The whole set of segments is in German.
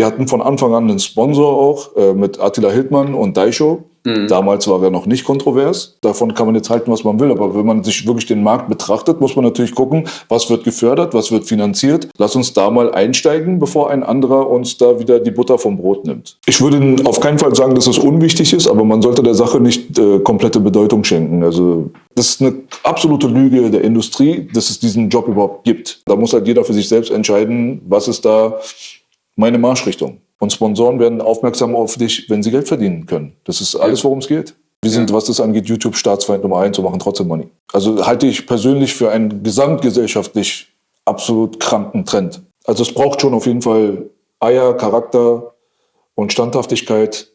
Wir hatten von Anfang an einen Sponsor auch äh, mit Attila Hildmann und Daisho. Mhm. Damals war er noch nicht kontrovers. Davon kann man jetzt halten, was man will. Aber wenn man sich wirklich den Markt betrachtet, muss man natürlich gucken, was wird gefördert, was wird finanziert. Lass uns da mal einsteigen, bevor ein anderer uns da wieder die Butter vom Brot nimmt. Ich würde auf keinen Fall sagen, dass es unwichtig ist, aber man sollte der Sache nicht äh, komplette Bedeutung schenken. Also das ist eine absolute Lüge der Industrie, dass es diesen Job überhaupt gibt. Da muss halt jeder für sich selbst entscheiden, was ist da meine Marschrichtung. Und Sponsoren werden aufmerksam auf dich, wenn sie Geld verdienen können. Das ist alles, worum es geht. Wir sind, was das angeht, YouTube Staatsfeind Nummer eins und machen trotzdem Money. Also halte ich persönlich für einen gesamtgesellschaftlich absolut kranken Trend. Also es braucht schon auf jeden Fall Eier, Charakter und Standhaftigkeit.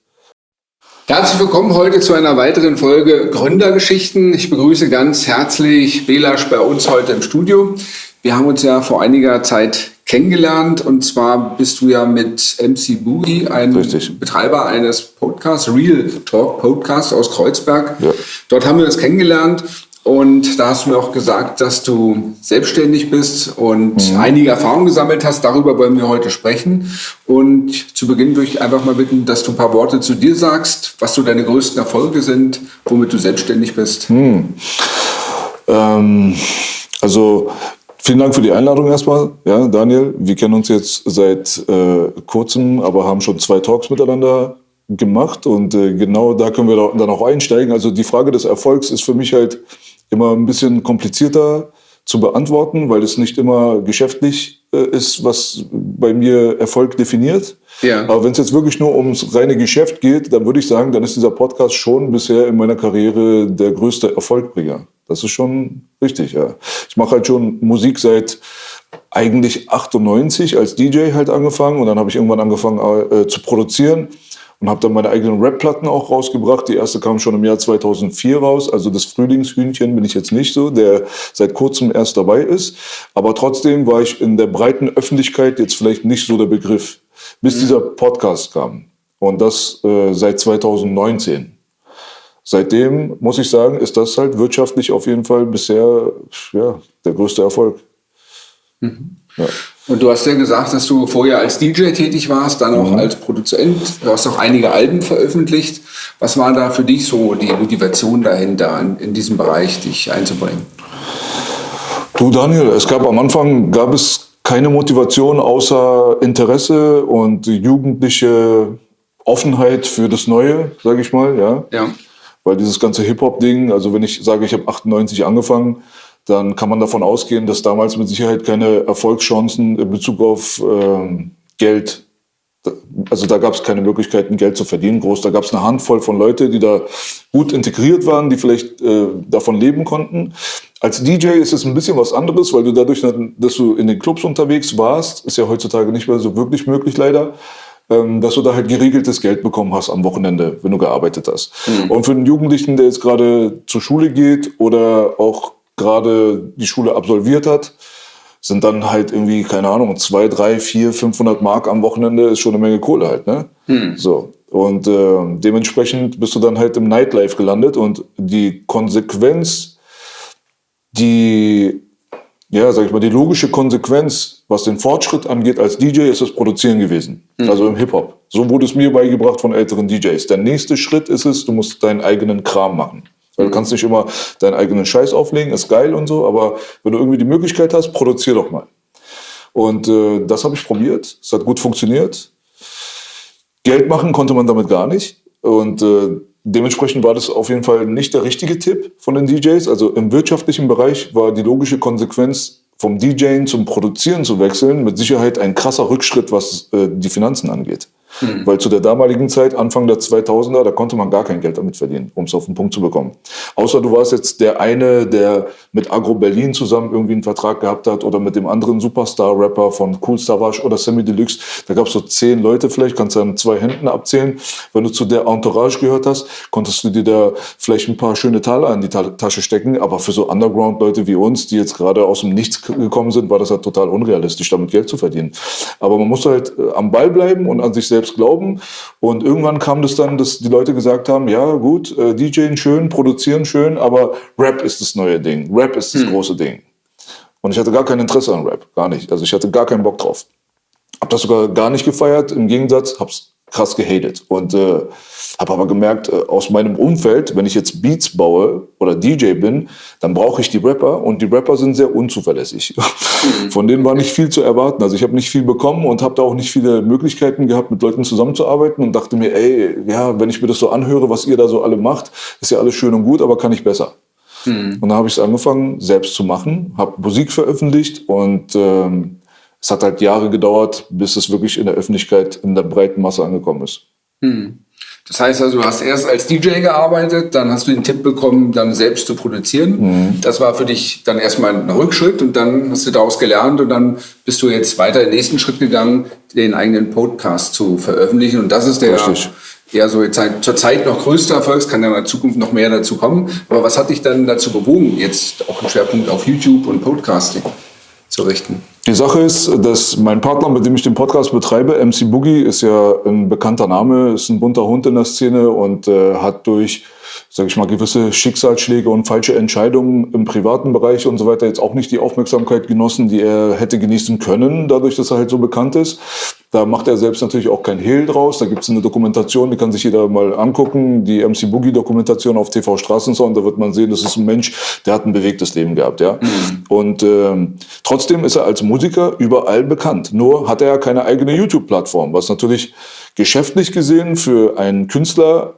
Herzlich willkommen heute zu einer weiteren Folge Gründergeschichten. Ich begrüße ganz herzlich Belasch bei uns heute im Studio. Wir haben uns ja vor einiger Zeit kennengelernt. Und zwar bist du ja mit MC Boogie, ein Richtig. Betreiber eines Podcasts, Real Talk Podcast aus Kreuzberg. Ja. Dort haben wir uns kennengelernt. Und da hast du mir auch gesagt, dass du selbstständig bist und mhm. einige Erfahrungen gesammelt hast. Darüber wollen wir heute sprechen. Und zu Beginn würde ich einfach mal bitten, dass du ein paar Worte zu dir sagst, was so deine größten Erfolge sind, womit du selbstständig bist. Mhm. Ähm, also Vielen Dank für die Einladung erstmal, ja, Daniel. Wir kennen uns jetzt seit äh, kurzem, aber haben schon zwei Talks miteinander gemacht und äh, genau da können wir dann auch einsteigen. Also die Frage des Erfolgs ist für mich halt immer ein bisschen komplizierter zu beantworten, weil es nicht immer geschäftlich äh, ist, was bei mir Erfolg definiert. Ja. Aber wenn es jetzt wirklich nur ums reine Geschäft geht, dann würde ich sagen, dann ist dieser Podcast schon bisher in meiner Karriere der größte Erfolgbringer. Das ist schon richtig, ja. Ich mache halt schon Musik seit eigentlich 98 als DJ halt angefangen und dann habe ich irgendwann angefangen äh, zu produzieren und habe dann meine eigenen Rap-Platten auch rausgebracht. Die erste kam schon im Jahr 2004 raus. Also das Frühlingshühnchen bin ich jetzt nicht so, der seit kurzem erst dabei ist. Aber trotzdem war ich in der breiten Öffentlichkeit jetzt vielleicht nicht so der Begriff, bis mhm. dieser Podcast kam. Und das äh, seit 2019. Seitdem muss ich sagen, ist das halt wirtschaftlich auf jeden Fall bisher ja, der größte Erfolg. Mhm. Ja. Und du hast ja gesagt, dass du vorher als DJ tätig warst, dann auch mhm. als Produzent. Du hast auch einige Alben veröffentlicht. Was war da für dich so die Motivation dahinter, in, in diesem Bereich dich einzubringen? Du Daniel, es gab am Anfang gab es keine Motivation außer Interesse und jugendliche Offenheit für das Neue, sage ich mal. Ja. ja. Weil dieses ganze Hip-Hop-Ding, also wenn ich sage, ich habe 98 angefangen, dann kann man davon ausgehen, dass damals mit Sicherheit keine Erfolgschancen in Bezug auf ähm, Geld, also da gab es keine Möglichkeiten, Geld zu verdienen groß. Da gab es eine Handvoll von Leuten, die da gut integriert waren, die vielleicht äh, davon leben konnten. Als DJ ist es ein bisschen was anderes, weil du dadurch, dass du in den Clubs unterwegs warst, ist ja heutzutage nicht mehr so wirklich möglich leider, dass du da halt geregeltes Geld bekommen hast am Wochenende, wenn du gearbeitet hast. Mhm. Und für einen Jugendlichen, der jetzt gerade zur Schule geht oder auch gerade die Schule absolviert hat, sind dann halt irgendwie, keine Ahnung, zwei, drei, vier, 500 Mark am Wochenende ist schon eine Menge Kohle halt, ne? Mhm. So. Und äh, dementsprechend bist du dann halt im Nightlife gelandet und die Konsequenz, die ja, sag ich mal, die logische Konsequenz, was den Fortschritt angeht als DJ, ist das Produzieren gewesen. Mhm. Also im Hip-Hop. So wurde es mir beigebracht von älteren DJs. Der nächste Schritt ist es, du musst deinen eigenen Kram machen. Weil du kannst nicht immer deinen eigenen Scheiß auflegen, ist geil und so, aber wenn du irgendwie die Möglichkeit hast, produzier doch mal. Und äh, das habe ich probiert. Es hat gut funktioniert. Geld machen konnte man damit gar nicht. Und äh, Dementsprechend war das auf jeden Fall nicht der richtige Tipp von den DJs. Also im wirtschaftlichen Bereich war die logische Konsequenz, vom DJing zum Produzieren zu wechseln, mit Sicherheit ein krasser Rückschritt, was äh, die Finanzen angeht. Mhm. Weil zu der damaligen Zeit, Anfang der 2000er, da konnte man gar kein Geld damit verdienen, um es auf den Punkt zu bekommen. Außer du warst jetzt der eine, der mit Agro Berlin zusammen irgendwie einen Vertrag gehabt hat oder mit dem anderen Superstar-Rapper von Cool Savage oder Sammy Deluxe. Da gab es so zehn Leute vielleicht, kannst du an zwei Händen abzählen. Wenn du zu der Entourage gehört hast, konntest du dir da vielleicht ein paar schöne Taler in die Tasche stecken. Aber für so Underground-Leute wie uns, die jetzt gerade aus dem Nichts gekommen sind, war das halt total unrealistisch, damit Geld zu verdienen. Aber man muss halt äh, am Ball bleiben und an sich selbst selbst glauben. Und irgendwann kam das dann, dass die Leute gesagt haben, ja gut, äh, DJen schön, produzieren schön, aber Rap ist das neue Ding. Rap ist das hm. große Ding. Und ich hatte gar kein Interesse an Rap, gar nicht. Also ich hatte gar keinen Bock drauf. Habe das sogar gar nicht gefeiert. Im Gegensatz, habe es krass gehatet. Und äh, habe aber gemerkt, äh, aus meinem Umfeld, wenn ich jetzt Beats baue oder DJ bin, dann brauche ich die Rapper und die Rapper sind sehr unzuverlässig. Von denen war nicht viel zu erwarten. Also ich habe nicht viel bekommen und habe da auch nicht viele Möglichkeiten gehabt, mit Leuten zusammenzuarbeiten und dachte mir, ey, ja, wenn ich mir das so anhöre, was ihr da so alle macht, ist ja alles schön und gut, aber kann ich besser. Mhm. Und dann habe ich es angefangen, selbst zu machen, habe Musik veröffentlicht und ähm, es hat halt Jahre gedauert, bis es wirklich in der Öffentlichkeit in der breiten Masse angekommen ist. Mhm. Das heißt also, du hast erst als DJ gearbeitet, dann hast du den Tipp bekommen, dann selbst zu produzieren. Mhm. Das war für dich dann erstmal ein Rückschritt und dann hast du daraus gelernt und dann bist du jetzt weiter den nächsten Schritt gegangen, den eigenen Podcast zu veröffentlichen. Und das ist der Richtig. ja so zur Zeit noch größte Erfolg. Es kann ja in der Zukunft noch mehr dazu kommen. Aber was hat dich dann dazu bewogen, jetzt auch einen Schwerpunkt auf YouTube und Podcasting zu richten? Die Sache ist, dass mein Partner, mit dem ich den Podcast betreibe, MC Boogie, ist ja ein bekannter Name, ist ein bunter Hund in der Szene und äh, hat durch sage ich mal, gewisse Schicksalsschläge und falsche Entscheidungen im privaten Bereich und so weiter jetzt auch nicht die Aufmerksamkeit genossen, die er hätte genießen können, dadurch, dass er halt so bekannt ist. Da macht er selbst natürlich auch kein Hehl draus. Da gibt es eine Dokumentation, die kann sich jeder mal angucken. Die MC Boogie Dokumentation auf TV Straßensound. Da wird man sehen, das ist ein Mensch, der hat ein bewegtes Leben gehabt. ja. Mhm. Und ähm, trotzdem ist er als Musiker überall bekannt. Nur hat er ja keine eigene YouTube-Plattform, was natürlich geschäftlich gesehen für einen Künstler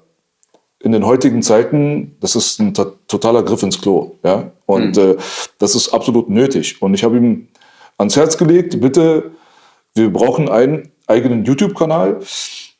in den heutigen Zeiten, das ist ein totaler Griff ins Klo. Ja? Und mhm. äh, das ist absolut nötig. Und ich habe ihm ans Herz gelegt, bitte, wir brauchen einen eigenen YouTube-Kanal.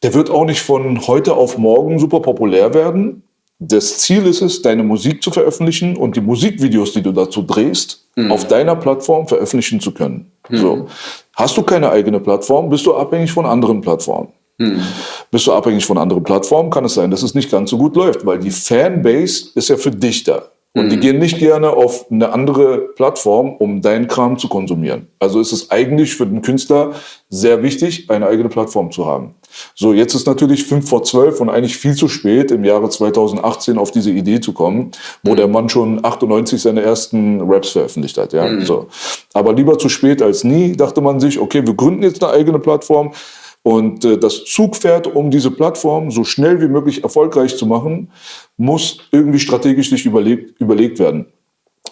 Der wird auch nicht von heute auf morgen super populär werden. Das Ziel ist es, deine Musik zu veröffentlichen und die Musikvideos, die du dazu drehst, mhm. auf deiner Plattform veröffentlichen zu können. Mhm. So. Hast du keine eigene Plattform, bist du abhängig von anderen Plattformen. Hm. Bist du abhängig von anderen Plattformen, kann es sein, dass es nicht ganz so gut läuft, weil die Fanbase ist ja für dich da. Und hm. die gehen nicht gerne auf eine andere Plattform, um deinen Kram zu konsumieren. Also ist es eigentlich für den Künstler sehr wichtig, eine eigene Plattform zu haben. So, jetzt ist natürlich fünf vor zwölf und eigentlich viel zu spät, im Jahre 2018 auf diese Idee zu kommen, wo mhm. der Mann schon 98 seine ersten Raps veröffentlicht hat. Ja? Mhm. So. Aber lieber zu spät als nie, dachte man sich, okay, wir gründen jetzt eine eigene Plattform, und äh, das Zugpferd, um diese Plattform so schnell wie möglich erfolgreich zu machen, muss irgendwie strategisch sich überlegt, überlegt werden.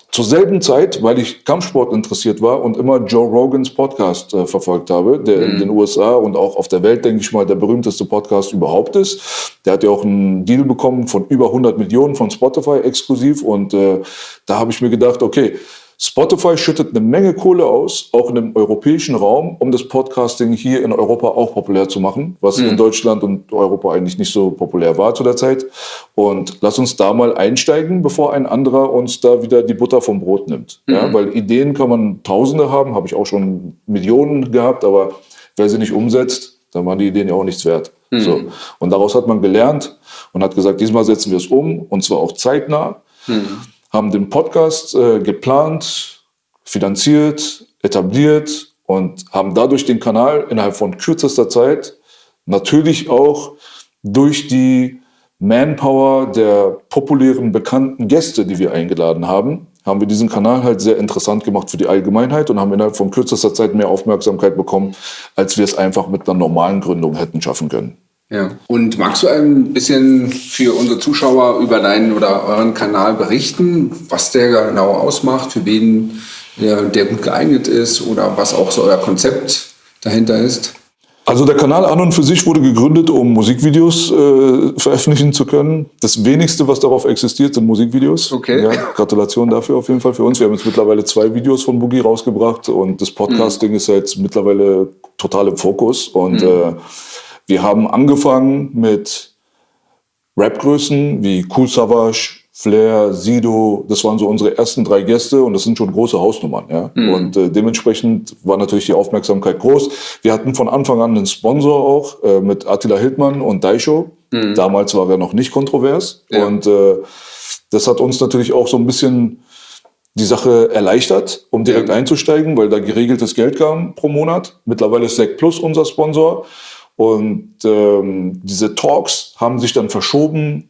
Zur selben Zeit, weil ich Kampfsport interessiert war und immer Joe Rogans Podcast äh, verfolgt habe, der mhm. in den USA und auch auf der Welt, denke ich mal, der berühmteste Podcast überhaupt ist. Der hat ja auch einen Deal bekommen von über 100 Millionen von Spotify exklusiv und äh, da habe ich mir gedacht, okay, Spotify schüttet eine Menge Kohle aus, auch in dem europäischen Raum, um das Podcasting hier in Europa auch populär zu machen, was mhm. in Deutschland und Europa eigentlich nicht so populär war zu der Zeit. Und lass uns da mal einsteigen, bevor ein anderer uns da wieder die Butter vom Brot nimmt. Mhm. Ja, weil Ideen kann man Tausende haben, habe ich auch schon Millionen gehabt, aber wer sie nicht umsetzt, dann waren die Ideen ja auch nichts wert. Mhm. So. Und daraus hat man gelernt und hat gesagt, diesmal setzen wir es um und zwar auch zeitnah. Mhm haben den Podcast äh, geplant, finanziert, etabliert und haben dadurch den Kanal innerhalb von kürzester Zeit natürlich auch durch die Manpower der populären, bekannten Gäste, die wir eingeladen haben, haben wir diesen Kanal halt sehr interessant gemacht für die Allgemeinheit und haben innerhalb von kürzester Zeit mehr Aufmerksamkeit bekommen, als wir es einfach mit einer normalen Gründung hätten schaffen können. Ja. Und magst du ein bisschen für unsere Zuschauer über deinen oder euren Kanal berichten, was der genau ausmacht, für wen der, der gut geeignet ist oder was auch so euer Konzept dahinter ist? Also der Kanal an und für sich wurde gegründet, um Musikvideos äh, veröffentlichen zu können. Das wenigste, was darauf existiert, sind Musikvideos. Okay. Ja, Gratulation dafür auf jeden Fall für uns. Wir haben jetzt mittlerweile zwei Videos von Boogie rausgebracht und das Podcasting mhm. ist jetzt mittlerweile total im Fokus und mhm. äh, wir haben angefangen mit Rapgrößen wie Cool Savage, Flair, Sido, das waren so unsere ersten drei Gäste und das sind schon große Hausnummern. Ja? Mhm. Und äh, dementsprechend war natürlich die Aufmerksamkeit groß. Wir hatten von Anfang an einen Sponsor auch äh, mit Attila Hildmann und Daisho. Mhm. Damals war er noch nicht kontrovers. Ja. Und äh, das hat uns natürlich auch so ein bisschen die Sache erleichtert, um direkt ja. einzusteigen, weil da geregeltes Geld kam pro Monat. Mittlerweile ist Sec Plus unser Sponsor. Und ähm, diese Talks haben sich dann verschoben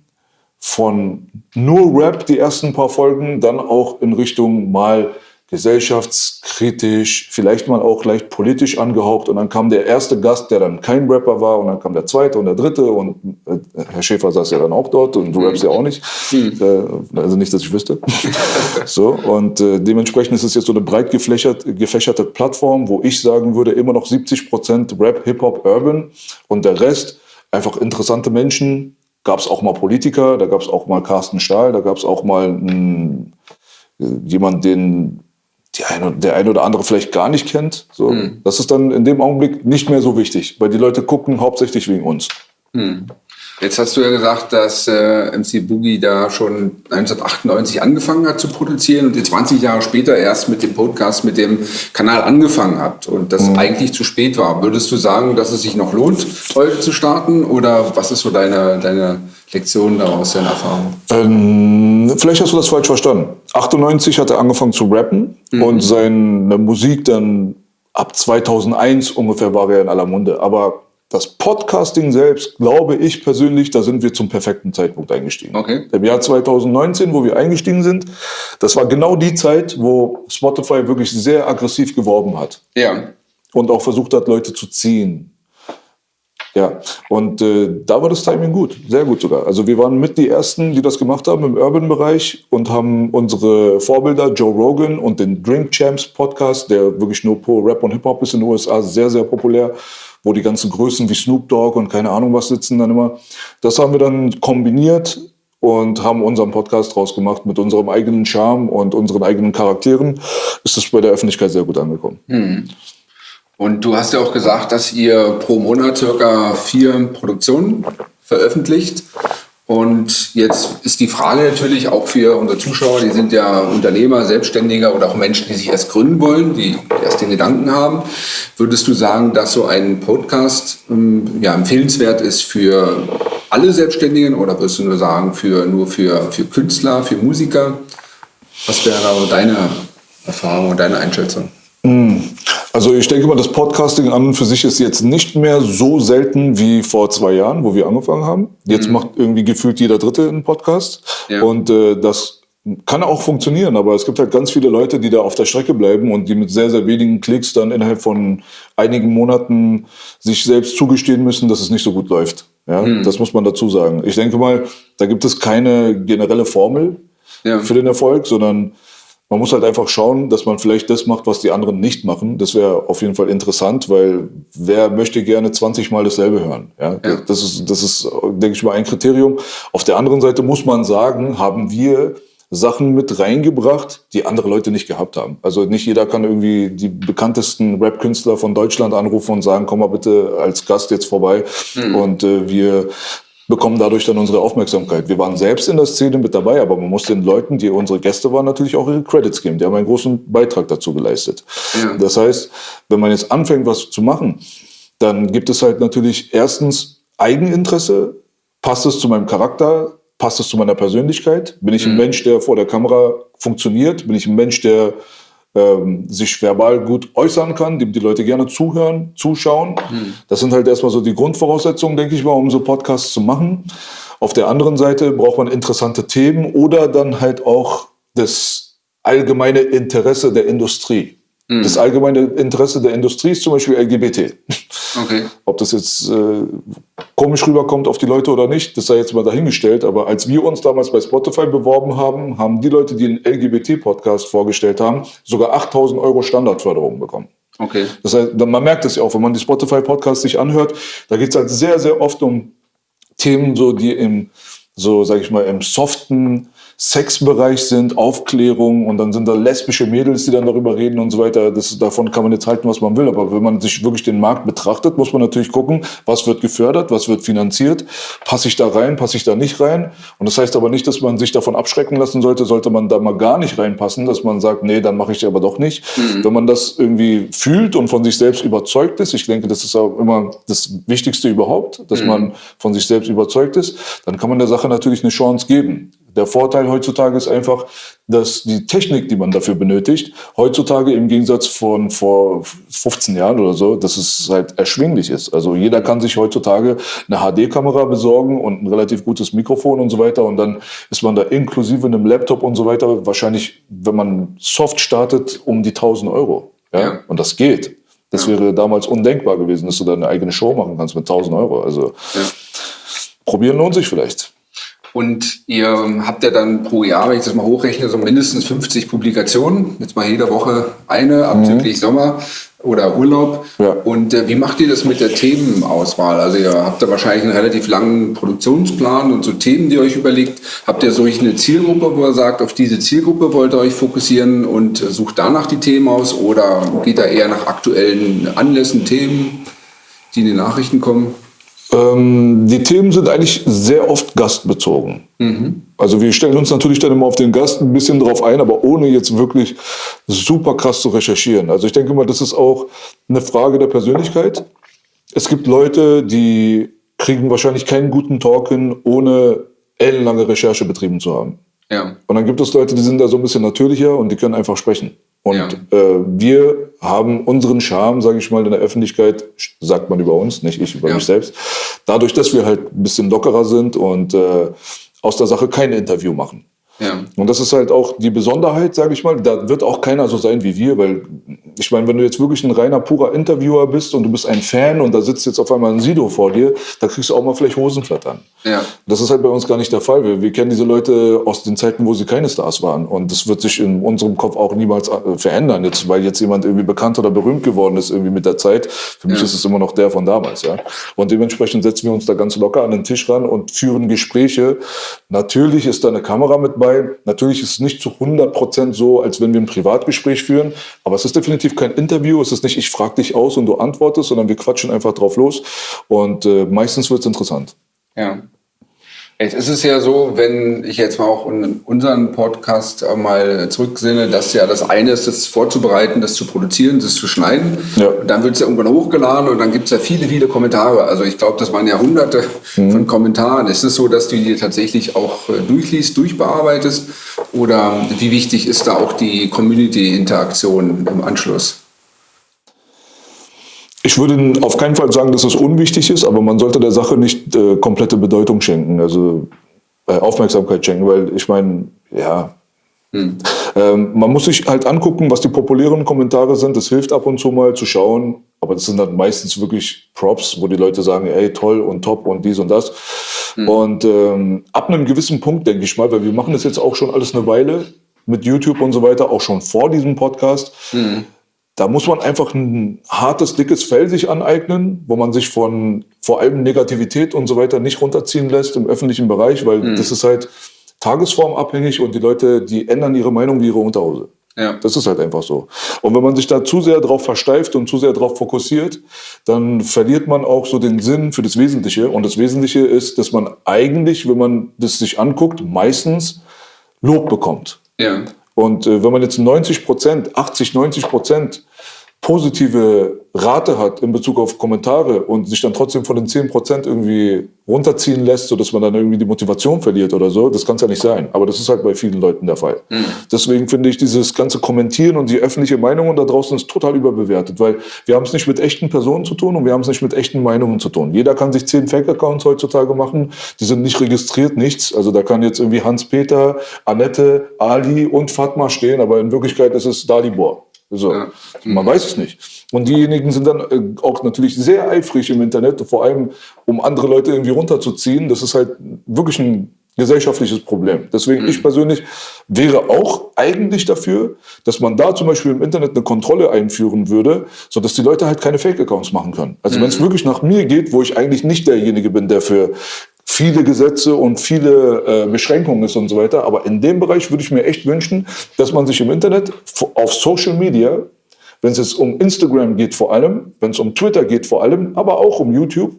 von nur Rap, die ersten paar Folgen, dann auch in Richtung mal gesellschaftskritisch, vielleicht mal auch leicht politisch angehaucht. Und dann kam der erste Gast, der dann kein Rapper war, und dann kam der zweite und der dritte. Und äh, Herr Schäfer saß ja dann auch dort und du rappst ja auch nicht. Mhm. Äh, also nicht, dass ich wüsste. so, und äh, dementsprechend ist es jetzt so eine breit gefächert, gefächerte Plattform, wo ich sagen würde, immer noch 70 Prozent Rap, Hip-Hop, Urban und der Rest einfach interessante Menschen. Gab es auch mal Politiker, da gab es auch mal Carsten Stahl, da gab es auch mal einen, jemand, den eine, der eine oder andere vielleicht gar nicht kennt. So. Mhm. Das ist dann in dem Augenblick nicht mehr so wichtig, weil die Leute gucken hauptsächlich wegen uns. Mhm. Jetzt hast du ja gesagt, dass äh, MC Boogie da schon 1998 angefangen hat zu produzieren und ihr 20 Jahre später erst mit dem Podcast, mit dem Kanal angefangen habt und das mhm. eigentlich zu spät war. Würdest du sagen, dass es sich noch lohnt, heute zu starten oder was ist so deine, deine Lektion daraus, deine Erfahrung? Ähm, vielleicht hast du das falsch verstanden. 98 hat er angefangen zu rappen mhm. und seine Musik dann ab 2001 ungefähr war er in aller Munde. Aber das Podcasting selbst, glaube ich persönlich, da sind wir zum perfekten Zeitpunkt eingestiegen. Okay. Im Jahr 2019, wo wir eingestiegen sind, das war genau die Zeit, wo Spotify wirklich sehr aggressiv geworben hat. Ja. Und auch versucht hat, Leute zu ziehen. Ja, und äh, da war das Timing gut, sehr gut sogar. Also wir waren mit die Ersten, die das gemacht haben im Urban-Bereich und haben unsere Vorbilder Joe Rogan und den Drink Champs Podcast, der wirklich nur pro Rap und Hip-Hop ist in den USA, sehr, sehr populär, wo die ganzen Größen wie Snoop Dogg und keine Ahnung was sitzen dann immer. Das haben wir dann kombiniert und haben unseren Podcast draus gemacht mit unserem eigenen Charme und unseren eigenen Charakteren. Ist das bei der Öffentlichkeit sehr gut angekommen. Hm. Und du hast ja auch gesagt, dass ihr pro Monat circa vier Produktionen veröffentlicht. Und jetzt ist die Frage natürlich auch für unsere Zuschauer, die sind ja Unternehmer, Selbstständiger oder auch Menschen, die sich erst gründen wollen, die erst den Gedanken haben. Würdest du sagen, dass so ein Podcast ähm, ja, empfehlenswert ist für alle Selbstständigen oder würdest du nur sagen, für, nur für, für Künstler, für Musiker? Was wäre deine Erfahrung und deine Einschätzung? Also ich denke mal, das Podcasting an und für sich ist jetzt nicht mehr so selten wie vor zwei Jahren, wo wir angefangen haben. Jetzt mhm. macht irgendwie gefühlt jeder Dritte einen Podcast. Ja. Und äh, das kann auch funktionieren, aber es gibt halt ganz viele Leute, die da auf der Strecke bleiben und die mit sehr, sehr wenigen Klicks dann innerhalb von einigen Monaten sich selbst zugestehen müssen, dass es nicht so gut läuft. Ja, mhm. das muss man dazu sagen. Ich denke mal, da gibt es keine generelle Formel ja. für den Erfolg, sondern man muss halt einfach schauen, dass man vielleicht das macht, was die anderen nicht machen. Das wäre auf jeden Fall interessant, weil wer möchte gerne 20 Mal dasselbe hören? Ja, ja. Das ist, das ist, denke ich mal, ein Kriterium. Auf der anderen Seite muss man sagen, haben wir Sachen mit reingebracht, die andere Leute nicht gehabt haben. Also nicht jeder kann irgendwie die bekanntesten Rap-Künstler von Deutschland anrufen und sagen, komm mal bitte als Gast jetzt vorbei mhm. und äh, wir bekommen dadurch dann unsere Aufmerksamkeit. Wir waren selbst in der Szene mit dabei, aber man muss den Leuten, die unsere Gäste waren, natürlich auch ihre Credits geben. Die haben einen großen Beitrag dazu geleistet. Ja. Das heißt, wenn man jetzt anfängt, was zu machen, dann gibt es halt natürlich erstens Eigeninteresse. Passt es zu meinem Charakter? Passt es zu meiner Persönlichkeit? Bin ich ein mhm. Mensch, der vor der Kamera funktioniert? Bin ich ein Mensch, der ähm, sich verbal gut äußern kann, dem die Leute gerne zuhören, zuschauen. Mhm. Das sind halt erstmal so die Grundvoraussetzungen, denke ich mal, um so Podcasts zu machen. Auf der anderen Seite braucht man interessante Themen oder dann halt auch das allgemeine Interesse der Industrie. Mhm. Das allgemeine Interesse der Industrie ist zum Beispiel LGBT. Okay. Ob das jetzt äh, komisch rüberkommt auf die Leute oder nicht, das sei jetzt mal dahingestellt. Aber als wir uns damals bei Spotify beworben haben, haben die Leute, die einen LGBT-Podcast vorgestellt haben, sogar 8000 Euro Standardförderung bekommen. Okay. Das heißt, man merkt es ja auch, wenn man die Spotify-Podcasts sich anhört, da geht es halt sehr, sehr oft um Themen, so die im, so sag ich mal, im soften Sexbereich sind, Aufklärung und dann sind da lesbische Mädels, die dann darüber reden und so weiter. Das, davon kann man jetzt halten, was man will. Aber wenn man sich wirklich den Markt betrachtet, muss man natürlich gucken, was wird gefördert, was wird finanziert, passe ich da rein, passe ich da nicht rein. Und das heißt aber nicht, dass man sich davon abschrecken lassen sollte, sollte man da mal gar nicht reinpassen, dass man sagt, nee, dann mache ich aber doch nicht. Mhm. Wenn man das irgendwie fühlt und von sich selbst überzeugt ist, ich denke, das ist auch immer das Wichtigste überhaupt, dass mhm. man von sich selbst überzeugt ist, dann kann man der Sache natürlich eine Chance geben Der Vorteil heutzutage ist einfach, dass die Technik, die man dafür benötigt, heutzutage im Gegensatz von vor 15 Jahren oder so, dass es halt erschwinglich ist. Also jeder kann sich heutzutage eine HD-Kamera besorgen und ein relativ gutes Mikrofon und so weiter und dann ist man da inklusive einem Laptop und so weiter wahrscheinlich, wenn man soft startet, um die 1000 Euro. Ja? ja. Und das geht. Das ja. wäre damals undenkbar gewesen, dass du da eine eigene Show machen kannst mit 1000 Euro. Also ja. probieren lohnt sich vielleicht. Und ihr habt ja dann pro Jahr, wenn ich das mal hochrechne, so mindestens 50 Publikationen. Jetzt mal jede Woche eine, abzüglich mhm. Sommer oder Urlaub. Ja. Und äh, wie macht ihr das mit der Themenauswahl? Also ihr habt da wahrscheinlich einen relativ langen Produktionsplan und so Themen, die ihr euch überlegt. Habt ihr solch eine Zielgruppe, wo ihr sagt, auf diese Zielgruppe wollt ihr euch fokussieren und sucht danach die Themen aus? Oder geht da eher nach aktuellen Anlässen, Themen, die in den Nachrichten kommen? Ähm, die Themen sind eigentlich sehr oft gastbezogen. Mhm. Also wir stellen uns natürlich dann immer auf den Gast ein bisschen drauf ein, aber ohne jetzt wirklich super krass zu recherchieren. Also ich denke mal, das ist auch eine Frage der Persönlichkeit. Es gibt Leute, die kriegen wahrscheinlich keinen guten Talk hin, ohne ellenlange Recherche betrieben zu haben. Ja. Und dann gibt es Leute, die sind da so ein bisschen natürlicher und die können einfach sprechen. Und ja. äh, wir haben unseren Charme, sage ich mal, in der Öffentlichkeit, sagt man über uns, nicht ich über ja. mich selbst, dadurch, dass wir halt ein bisschen lockerer sind und äh, aus der Sache kein Interview machen. Ja. Und das ist halt auch die Besonderheit, sage ich mal. Da wird auch keiner so sein wie wir, weil ich meine, wenn du jetzt wirklich ein reiner, purer Interviewer bist und du bist ein Fan und da sitzt jetzt auf einmal ein Sido vor dir, da kriegst du auch mal vielleicht Hosenflattern. Ja. Das ist halt bei uns gar nicht der Fall. Wir, wir kennen diese Leute aus den Zeiten, wo sie keine Stars waren. Und das wird sich in unserem Kopf auch niemals äh, verändern, jetzt, weil jetzt jemand irgendwie bekannt oder berühmt geworden ist irgendwie mit der Zeit. Für mich ja. ist es immer noch der von damals. Ja? Und dementsprechend setzen wir uns da ganz locker an den Tisch ran und führen Gespräche. Natürlich ist da eine Kamera mit bei. Natürlich ist es nicht zu 100 Prozent so, als wenn wir ein Privatgespräch führen. Aber es ist definitiv definitiv kein Interview. Es ist nicht, ich frage dich aus und du antwortest, sondern wir quatschen einfach drauf los. Und äh, meistens wird es interessant. Ja. Jetzt ist es ja so, wenn ich jetzt mal auch in unseren Podcast mal zurücksinne, dass ja das eine ist, das vorzubereiten, das zu produzieren, das zu schneiden. Ja. Und dann wird es ja irgendwann hochgeladen und dann gibt es ja viele, viele Kommentare. Also ich glaube, das waren ja hunderte mhm. von Kommentaren. Ist es so, dass du die tatsächlich auch äh, durchliest, durchbearbeitest? Oder wie wichtig ist da auch die Community-Interaktion im Anschluss? Ich würde auf keinen Fall sagen, dass es unwichtig ist, aber man sollte der Sache nicht äh, komplette Bedeutung schenken, also äh, Aufmerksamkeit schenken, weil ich meine, ja, hm. ähm, man muss sich halt angucken, was die populären Kommentare sind. Das hilft ab und zu mal zu schauen, aber das sind dann meistens wirklich Props, wo die Leute sagen, ey, toll und top und dies und das. Hm. Und ähm, ab einem gewissen Punkt, denke ich mal, weil wir machen das jetzt auch schon alles eine Weile mit YouTube und so weiter, auch schon vor diesem Podcast. Hm da muss man einfach ein hartes, dickes Fell sich aneignen, wo man sich von vor allem Negativität und so weiter nicht runterziehen lässt im öffentlichen Bereich, weil mhm. das ist halt tagesformabhängig und die Leute, die ändern ihre Meinung wie ihre Unterhose. Ja. Das ist halt einfach so. Und wenn man sich da zu sehr darauf versteift und zu sehr darauf fokussiert, dann verliert man auch so den Sinn für das Wesentliche. Und das Wesentliche ist, dass man eigentlich, wenn man das sich anguckt, meistens Lob bekommt. Ja. Und äh, wenn man jetzt 90 Prozent, 80, 90 Prozent positive Rate hat in Bezug auf Kommentare und sich dann trotzdem von den 10 Prozent irgendwie runterziehen lässt, sodass man dann irgendwie die Motivation verliert oder so, das kann es ja nicht sein. Aber das ist halt bei vielen Leuten der Fall. Mhm. Deswegen finde ich dieses ganze Kommentieren und die öffentliche Meinung da draußen ist total überbewertet, weil wir haben es nicht mit echten Personen zu tun und wir haben es nicht mit echten Meinungen zu tun. Jeder kann sich zehn Fake-Accounts heutzutage machen, die sind nicht registriert, nichts. Also da kann jetzt irgendwie Hans-Peter, Annette, Ali und Fatma stehen, aber in Wirklichkeit ist es Dalibor. So. Ja. Man weiß es nicht. Und diejenigen sind dann äh, auch natürlich sehr eifrig im Internet, vor allem um andere Leute irgendwie runterzuziehen. Das ist halt wirklich ein gesellschaftliches Problem. Deswegen, mhm. ich persönlich wäre auch eigentlich dafür, dass man da zum Beispiel im Internet eine Kontrolle einführen würde, sodass die Leute halt keine Fake-Accounts machen können. Also mhm. wenn es wirklich nach mir geht, wo ich eigentlich nicht derjenige bin, der für viele Gesetze und viele äh, Beschränkungen ist und so weiter. Aber in dem Bereich würde ich mir echt wünschen, dass man sich im Internet auf Social Media, wenn es jetzt um Instagram geht vor allem, wenn es um Twitter geht vor allem, aber auch um YouTube,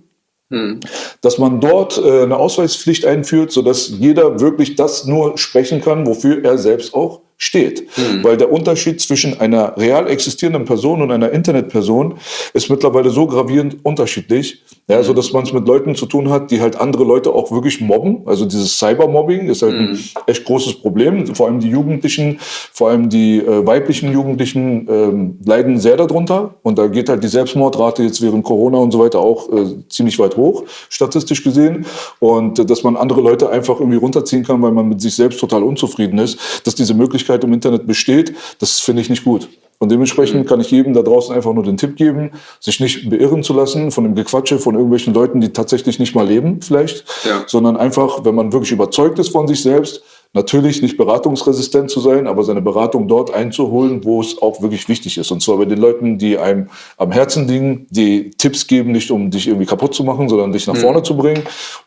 hm. dass man dort äh, eine Ausweispflicht einführt, sodass jeder wirklich das nur sprechen kann, wofür er selbst auch steht. Mhm. Weil der Unterschied zwischen einer real existierenden Person und einer Internetperson ist mittlerweile so gravierend unterschiedlich, ja, so dass man es mit Leuten zu tun hat, die halt andere Leute auch wirklich mobben. Also dieses Cybermobbing ist halt ein mhm. echt großes Problem. Vor allem die Jugendlichen, vor allem die äh, weiblichen Jugendlichen ähm, leiden sehr darunter. Und da geht halt die Selbstmordrate jetzt während Corona und so weiter auch äh, ziemlich weit hoch, statistisch gesehen. Und äh, dass man andere Leute einfach irgendwie runterziehen kann, weil man mit sich selbst total unzufrieden ist, dass diese Möglichkeit im Internet besteht, das finde ich nicht gut. Und dementsprechend mhm. kann ich jedem da draußen einfach nur den Tipp geben, sich nicht beirren zu lassen von dem Gequatsche von irgendwelchen Leuten, die tatsächlich nicht mal leben vielleicht, ja. sondern einfach, wenn man wirklich überzeugt ist von sich selbst, natürlich nicht beratungsresistent zu sein, aber seine Beratung dort einzuholen, wo es auch wirklich wichtig ist. Und zwar bei den Leuten, die einem am Herzen liegen, die Tipps geben, nicht um dich irgendwie kaputt zu machen, sondern dich nach mhm. vorne zu bringen.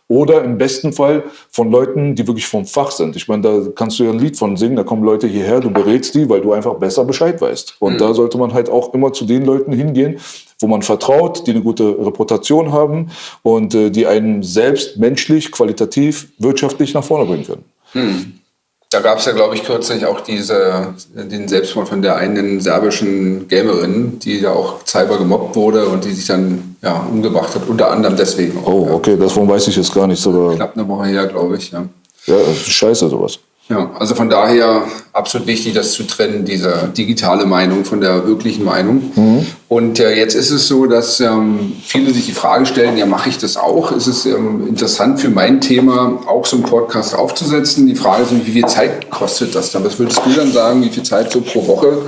Oder im besten Fall von Leuten, die wirklich vom Fach sind. Ich meine, da kannst du ja ein Lied von singen, da kommen Leute hierher, du berätst die, weil du einfach besser Bescheid weißt. Und mhm. da sollte man halt auch immer zu den Leuten hingehen, wo man vertraut, die eine gute Reputation haben und äh, die einen selbst menschlich, qualitativ, wirtschaftlich nach vorne bringen können. Hm. Da gab es ja, glaube ich, kürzlich auch diese, den Selbstmord von der einen serbischen Gamerin, die ja auch cyber gemobbt wurde und die sich dann ja, umgebracht hat, unter anderem deswegen. Auch, oh, okay, davon weiß ich jetzt gar nichts. Aber Knapp eine Woche her, glaube ich. Ja, ja das ist scheiße sowas. Ja, also von daher absolut wichtig, das zu trennen, diese digitale Meinung von der wirklichen Meinung. Mhm. Und äh, jetzt ist es so, dass ähm, viele sich die Frage stellen, ja, mache ich das auch? Ist es ähm, interessant für mein Thema, auch so einen Podcast aufzusetzen? Die Frage ist, wie viel Zeit kostet das dann? Was würdest du dann sagen, wie viel Zeit so pro Woche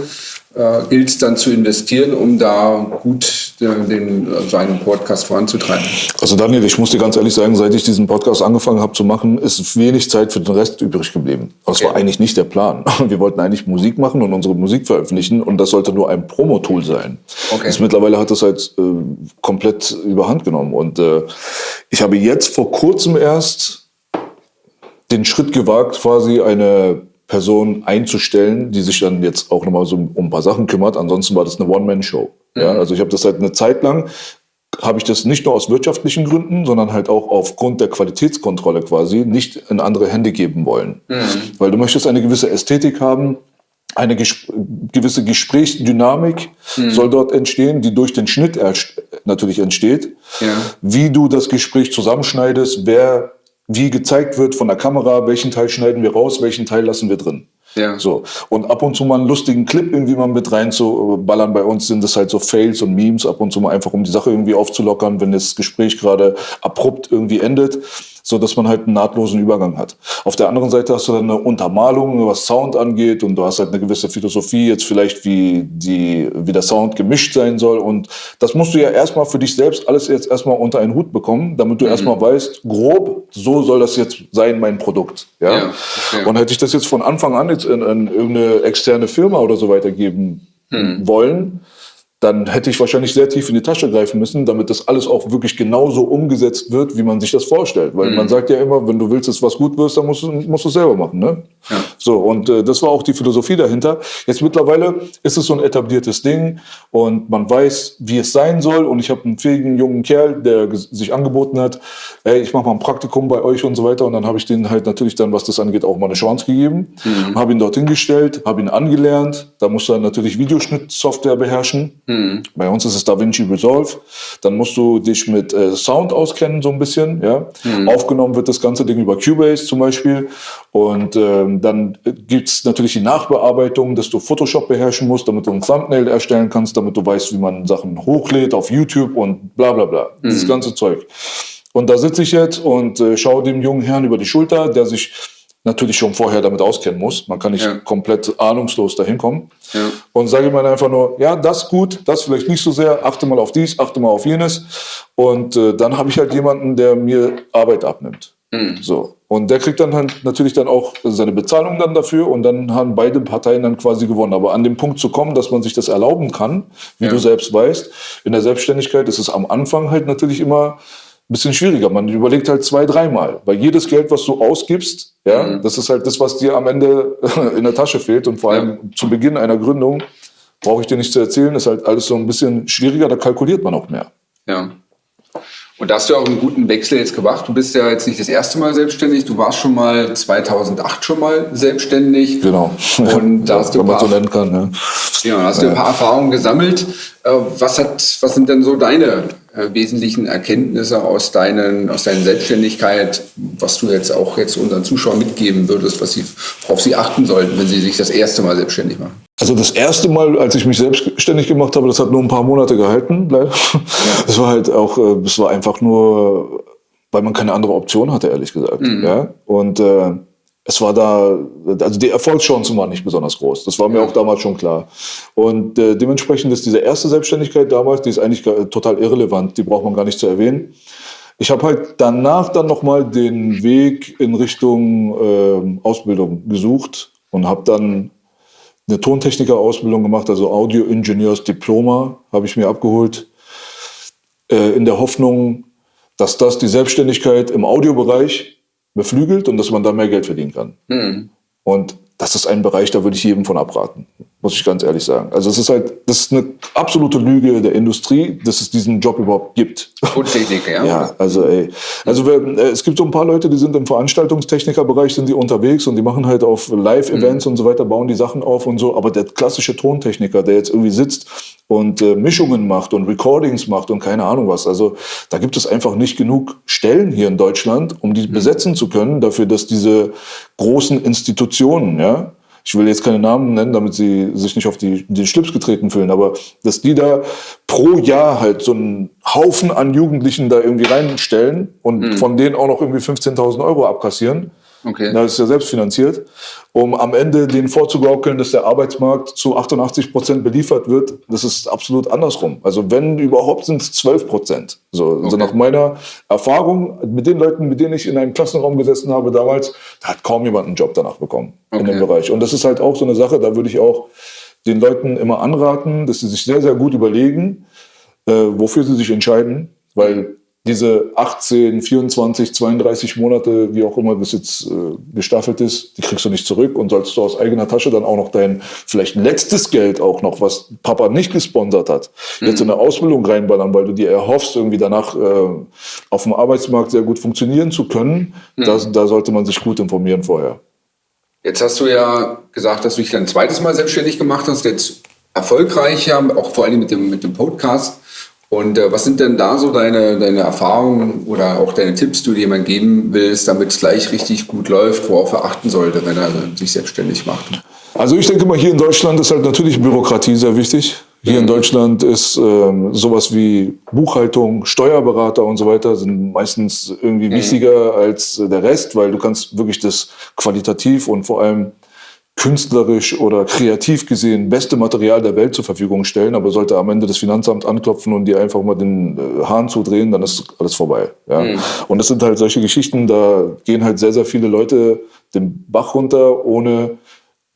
äh, gilt es dann zu investieren, um da gut den, den, seinen Podcast voranzutreiben? Also Daniel, ich muss dir ganz ehrlich sagen, seit ich diesen Podcast angefangen habe zu machen, ist wenig Zeit für den Rest übrig geblieben. Das okay. war eigentlich nicht der Plan. Wir wollten eigentlich Musik machen und unsere Musik veröffentlichen und das sollte nur ein Promo-Tool sein. Okay. Das mittlerweile hat das halt äh, komplett überhand genommen und äh, ich habe jetzt vor kurzem erst den Schritt gewagt, quasi eine Person einzustellen, die sich dann jetzt auch nochmal so um ein paar Sachen kümmert. Ansonsten war das eine One-Man-Show. Mhm. Ja, also ich habe das halt eine Zeit lang, habe ich das nicht nur aus wirtschaftlichen Gründen, sondern halt auch aufgrund der Qualitätskontrolle quasi nicht in andere Hände geben wollen. Mhm. Weil du möchtest eine gewisse Ästhetik haben, eine ges gewisse Gesprächsdynamik mhm. soll dort entstehen, die durch den Schnitt natürlich entsteht. Ja. Wie du das Gespräch zusammenschneidest, wer wie gezeigt wird von der Kamera, welchen Teil schneiden wir raus, welchen Teil lassen wir drin. Ja. So. Und ab und zu mal einen lustigen Clip irgendwie mal mit reinzuballern. Bei uns sind das halt so Fails und Memes, ab und zu mal einfach, um die Sache irgendwie aufzulockern, wenn das Gespräch gerade abrupt irgendwie endet so dass man halt einen nahtlosen Übergang hat. Auf der anderen Seite hast du dann eine Untermalung, was Sound angeht und du hast halt eine gewisse Philosophie jetzt vielleicht, wie die, wie der Sound gemischt sein soll und das musst du ja erstmal für dich selbst alles jetzt erstmal unter einen Hut bekommen, damit du mhm. erstmal weißt, grob, so soll das jetzt sein, mein Produkt. Ja? ja okay. Und hätte ich das jetzt von Anfang an jetzt in, in irgendeine externe Firma oder so weitergeben mhm. wollen, dann hätte ich wahrscheinlich sehr tief in die Tasche greifen müssen, damit das alles auch wirklich genauso umgesetzt wird, wie man sich das vorstellt. Weil mhm. man sagt ja immer, wenn du willst, dass was gut wirst, dann musst du, musst du es selber machen. Ne? Ja. So, und äh, das war auch die Philosophie dahinter. Jetzt mittlerweile ist es so ein etabliertes Ding und man weiß, wie es sein soll. Und ich habe einen fähigen jungen Kerl, der sich angeboten hat, ey, ich mache mal ein Praktikum bei euch und so weiter. Und dann habe ich den halt natürlich dann, was das angeht, auch mal eine Chance gegeben. Mhm. Habe ihn dorthin gestellt, habe ihn angelernt. Da musste er natürlich Videoschnittsoftware beherrschen. Mhm. Bei uns ist es DaVinci Resolve. Dann musst du dich mit äh, Sound auskennen, so ein bisschen. Ja? Mhm. Aufgenommen wird das ganze Ding über Cubase zum Beispiel. Und ähm, dann gibt's natürlich die Nachbearbeitung, dass du Photoshop beherrschen musst, damit du ein Thumbnail erstellen kannst, damit du weißt, wie man Sachen hochlädt auf YouTube und bla bla bla. Mhm. Dieses ganze Zeug. Und da sitze ich jetzt und äh, schaue dem jungen Herrn über die Schulter, der sich natürlich schon vorher damit auskennen muss. Man kann nicht ja. komplett ahnungslos dahin kommen. Ja. Und sage ihm dann einfach nur, ja, das gut, das vielleicht nicht so sehr, achte mal auf dies, achte mal auf jenes. Und äh, dann habe ich halt jemanden, der mir Arbeit abnimmt. Mhm. So. Und der kriegt dann halt natürlich dann auch seine Bezahlung dann dafür und dann haben beide Parteien dann quasi gewonnen. Aber an dem Punkt zu kommen, dass man sich das erlauben kann, wie ja. du selbst weißt, in der Selbstständigkeit ist es am Anfang halt natürlich immer bisschen schwieriger. Man überlegt halt zwei, dreimal. Weil jedes Geld, was du ausgibst, ja, mhm. das ist halt das, was dir am Ende in der Tasche fehlt. Und vor allem ja. zu Beginn einer Gründung, brauche ich dir nicht zu erzählen, ist halt alles so ein bisschen schwieriger, da kalkuliert man auch mehr. Ja. Und da hast du auch einen guten Wechsel jetzt gemacht. Du bist ja jetzt nicht das erste Mal selbstständig. Du warst schon mal 2008 schon mal selbstständig. Genau. Und da hast du Wenn ein man paar, so nennen kann. Ja. ja, da hast du ein paar Erfahrungen gesammelt. Äh, Was, hat, was sind denn so deine äh, wesentlichen Erkenntnisse aus, deinen, aus deiner Selbstständigkeit, was du jetzt auch jetzt unseren Zuschauern mitgeben würdest, was sie, worauf sie achten sollten, wenn sie sich das erste Mal selbstständig machen? Also das erste Mal, als ich mich selbstständig gemacht habe, das hat nur ein paar Monate gehalten, leider. Das war halt auch, äh, das war einfach nur, weil man keine andere Option hatte, ehrlich gesagt. Ja? Und äh, es war da, also die Erfolgschancen waren nicht besonders groß. Das war mir auch damals schon klar. Und äh, dementsprechend ist diese erste Selbstständigkeit damals, die ist eigentlich total irrelevant, die braucht man gar nicht zu erwähnen. Ich habe halt danach dann nochmal den Weg in Richtung ähm, Ausbildung gesucht und habe dann eine Tontechniker-Ausbildung gemacht, also Audio-Ingenieurs-Diploma habe ich mir abgeholt, äh, in der Hoffnung, dass das die Selbstständigkeit im Audiobereich beflügelt und dass man da mehr Geld verdienen kann. Und das ist ein Bereich, da würde ich jedem von abraten, muss ich ganz ehrlich sagen. Also es ist halt, das ist eine absolute Lüge der Industrie, dass es diesen Job überhaupt gibt. Tontechniker, ja? Ja, also ey. Also wir, äh, es gibt so ein paar Leute, die sind im Veranstaltungstechnikerbereich, sind die unterwegs und die machen halt auf Live-Events und so weiter, bauen die Sachen auf und so. Aber der klassische Tontechniker, der jetzt irgendwie sitzt und äh, Mischungen macht und Recordings macht und keine Ahnung was. Also da gibt es einfach nicht genug Stellen hier in Deutschland, um die besetzen zu können, dafür, dass diese großen Institutionen, ja, ich will jetzt keine Namen nennen, damit sie sich nicht auf die, den Schlips getreten fühlen, aber dass die da pro Jahr halt so einen Haufen an Jugendlichen da irgendwie reinstellen und von denen auch noch irgendwie 15.000 Euro abkassieren. Okay. Das ist ja selbstfinanziert, um am Ende denen vorzugaukeln, dass der Arbeitsmarkt zu 88 Prozent beliefert wird. Das ist absolut andersrum. Also wenn überhaupt sind es 12 Prozent. So, also Okay. nach meiner Erfahrung mit den Leuten, mit denen ich in einem Klassenraum gesessen habe damals, da hat kaum jemand einen Job danach bekommen in Okay. dem Bereich. Und das ist halt auch so eine Sache, da würde ich auch den Leuten immer anraten, dass sie sich sehr, sehr gut überlegen, äh, wofür sie sich entscheiden, weil diese 18, 24, 32 Monate, wie auch immer das jetzt äh, gestaffelt ist, die kriegst du nicht zurück und sollst du aus eigener Tasche dann auch noch dein vielleicht letztes Geld auch noch, was Papa nicht gesponsert hat, jetzt in eine Ausbildung reinballern, weil du dir erhoffst, irgendwie danach äh, auf dem Arbeitsmarkt sehr gut funktionieren zu können. Das, da sollte man sich gut informieren vorher. Jetzt hast du ja gesagt, dass du dich dann ein zweites Mal selbstständig gemacht hast, jetzt erfolgreicher, auch vor allem mit dem, mit dem Podcast. Und äh, was sind denn da so deine, deine Erfahrungen oder auch deine Tipps, die du jemand geben willst, damit es gleich richtig gut läuft, worauf er achten sollte, wenn er sich selbstständig macht? Also ich denke mal, hier in Deutschland ist halt natürlich Bürokratie sehr wichtig. Hier in Deutschland ist ähm, sowas wie Buchhaltung, Steuerberater und so weiter sind meistens irgendwie wichtiger als der Rest, weil du kannst wirklich das qualitativ und vor allem künstlerisch oder kreativ gesehen beste Material der Welt zur Verfügung stellen, aber sollte am Ende das Finanzamt anklopfen und dir einfach mal den äh, Hahn zudrehen, dann ist alles vorbei. Ja? Und das sind halt solche Geschichten, da gehen halt sehr, sehr viele Leute den Bach runter, ohne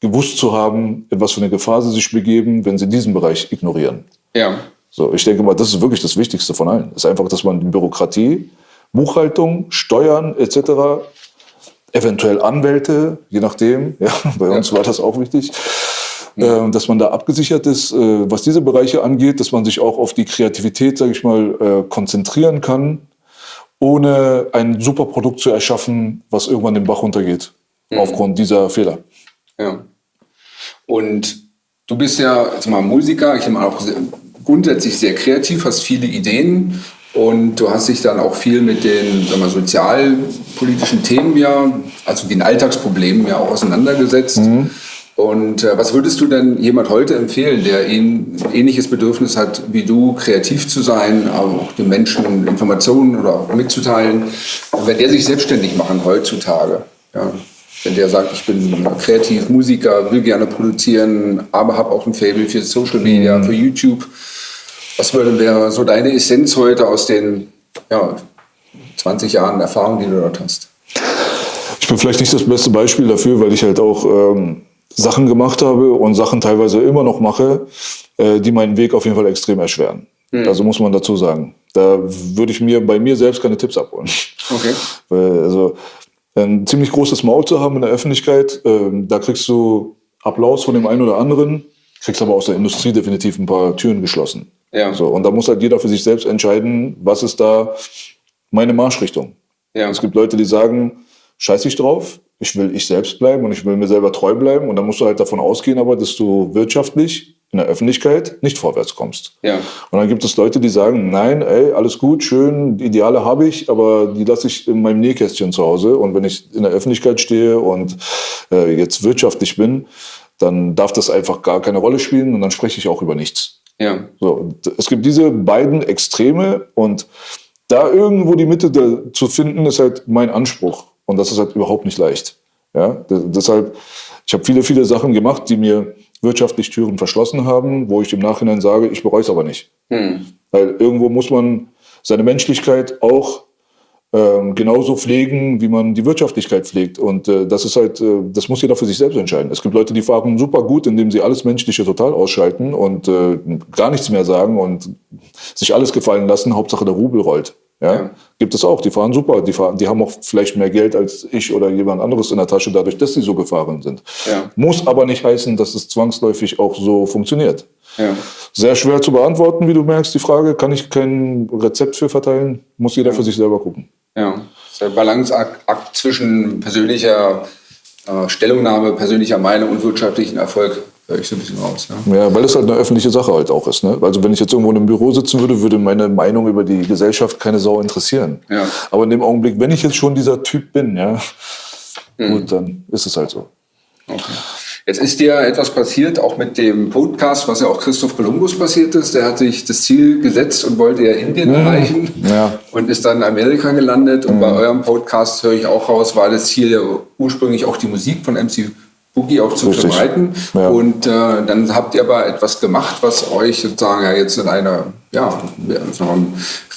gewusst zu haben, in was für eine Gefahr sie sich begeben, wenn sie diesen Bereich ignorieren. Ja. So, ich denke mal, das ist wirklich das Wichtigste von allen. ist einfach, dass man die Bürokratie, Buchhaltung, Steuern etc., eventuell Anwälte, je nachdem, ja, bei uns war das auch wichtig, äh, dass man da abgesichert ist, äh, was diese Bereiche angeht, dass man sich auch auf die Kreativität, sage ich mal, äh, konzentrieren kann, ohne ein super Produkt zu erschaffen, was irgendwann den Bach runtergeht, aufgrund dieser Fehler. Ja. Und du bist ja jetzt mal Musiker, ich meine auch sehr, grundsätzlich sehr kreativ, hast viele Ideen und du hast dich dann auch viel mit den sagen wir, sozialpolitischen Themen ja, also den Alltagsproblemen ja auch auseinandergesetzt. Und äh, was würdest du denn jemand heute empfehlen, der ein ähnliches Bedürfnis hat wie du, kreativ zu sein, aber auch den Menschen Informationen oder auch mitzuteilen, wenn der sich selbstständig machen heutzutage? Ja, wenn der sagt, ich bin kreativ Musiker, will gerne produzieren, aber habe auch ein Faible für Social Media, für YouTube. Was wäre so deine Essenz heute aus den ja, 20 Jahren Erfahrung, die du dort hast? Ich bin vielleicht nicht das beste Beispiel dafür, weil ich halt auch ähm, Sachen gemacht habe und Sachen teilweise immer noch mache, äh, die meinen Weg auf jeden Fall extrem erschweren. Also muss man dazu sagen. Da würde ich mir bei mir selbst keine Tipps abholen. Okay. Weil, also ein ziemlich großes Maul zu haben in der Öffentlichkeit, ähm, da kriegst du Applaus von dem einen oder anderen, kriegst aber aus der Industrie definitiv ein paar Türen geschlossen. Ja. So, und da muss halt jeder für sich selbst entscheiden, was ist da meine Marschrichtung. Ja. Es gibt Leute, die sagen, scheiß ich drauf, ich will ich selbst bleiben und ich will mir selber treu bleiben. Und dann musst du halt davon ausgehen, aber dass du wirtschaftlich in der Öffentlichkeit nicht vorwärts kommst. Ja. Und dann gibt es Leute, die sagen, nein, ey, alles gut, schön, Ideale habe ich, aber die lasse ich in meinem Nähkästchen zu Hause. Und wenn ich in der Öffentlichkeit stehe und äh, jetzt wirtschaftlich bin, dann darf das einfach gar keine Rolle spielen und dann spreche ich auch über nichts. Ja. So, es gibt diese beiden Extreme und da irgendwo die Mitte zu finden, ist halt mein Anspruch. Und das ist halt überhaupt nicht leicht. Ja, deshalb, ich habe viele, viele Sachen gemacht, die mir wirtschaftlich Türen verschlossen haben, wo ich im Nachhinein sage, ich bereue es aber nicht. Hm. Weil irgendwo muss man seine Menschlichkeit auch ähm, genauso pflegen, wie man die Wirtschaftlichkeit pflegt. Und äh, das ist halt, äh, das muss jeder für sich selbst entscheiden. Es gibt Leute, die fahren super gut, indem sie alles Menschliche total ausschalten und äh, gar nichts mehr sagen und sich alles gefallen lassen. Hauptsache der Rubel rollt. Ja? ja? Gibt es auch, die fahren super, die, fahren, die haben auch vielleicht mehr Geld als ich oder jemand anderes in der Tasche, dadurch, dass sie so gefahren sind. Ja. Muss aber nicht heißen, dass es zwangsläufig auch so funktioniert. Ja. Sehr schwer zu beantworten, wie du merkst, die Frage, kann ich kein Rezept für verteilen, muss jeder für sich selber gucken. Ja, das ist der Balanceakt zwischen persönlicher äh, Stellungnahme, persönlicher Meinung und wirtschaftlichen Erfolg ich so ein bisschen raus. Ja. ja, weil es halt eine öffentliche Sache halt auch ist. Ne? Also wenn ich jetzt irgendwo in einem Büro sitzen würde, würde meine Meinung über die Gesellschaft keine Sau interessieren. Ja. Aber in dem Augenblick, wenn ich jetzt schon dieser Typ bin, ja, mhm. gut, dann ist es halt so. Okay. Jetzt ist dir etwas passiert, auch mit dem Podcast, was ja auch Christoph Columbus passiert ist. Der hat sich das Ziel gesetzt und wollte ja Indien mhm. erreichen ja. und ist dann in Amerika gelandet. Und mhm. bei eurem Podcast höre ich auch raus, war das Ziel ja ursprünglich auch die Musik von MC Boogie auch zu Richtig. verbreiten. Ja. Und äh, dann habt ihr aber etwas gemacht, was euch sozusagen ja jetzt in einer ja,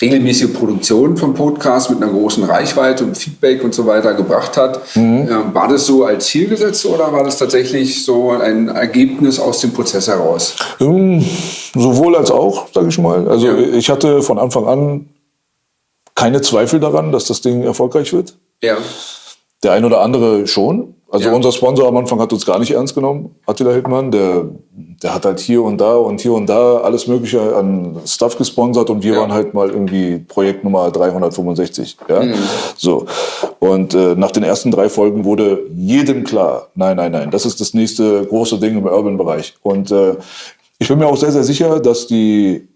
regelmäßige Produktion vom Podcast mit einer großen Reichweite und Feedback und so weiter gebracht hat. Mhm. Äh, war das so als Ziel gesetzt oder war das tatsächlich so ein Ergebnis aus dem Prozess heraus? Ähm, sowohl als auch, sage ich mal. Also ja. ich hatte von Anfang an keine Zweifel daran, dass das Ding erfolgreich wird. Ja. Der ein oder andere schon. Also ja. unser Sponsor am Anfang hat uns gar nicht ernst genommen, Attila Hildmann. Der, der hat halt hier und da und hier und da alles Mögliche an Stuff gesponsert und wir ja. waren halt mal irgendwie Projekt Nummer 365. Ja? Mhm. So. Und äh, nach den ersten drei Folgen wurde jedem klar, nein, nein, nein, das ist das nächste große Ding im Urban-Bereich. Und äh, ich bin mir auch sehr, sehr sicher, dass die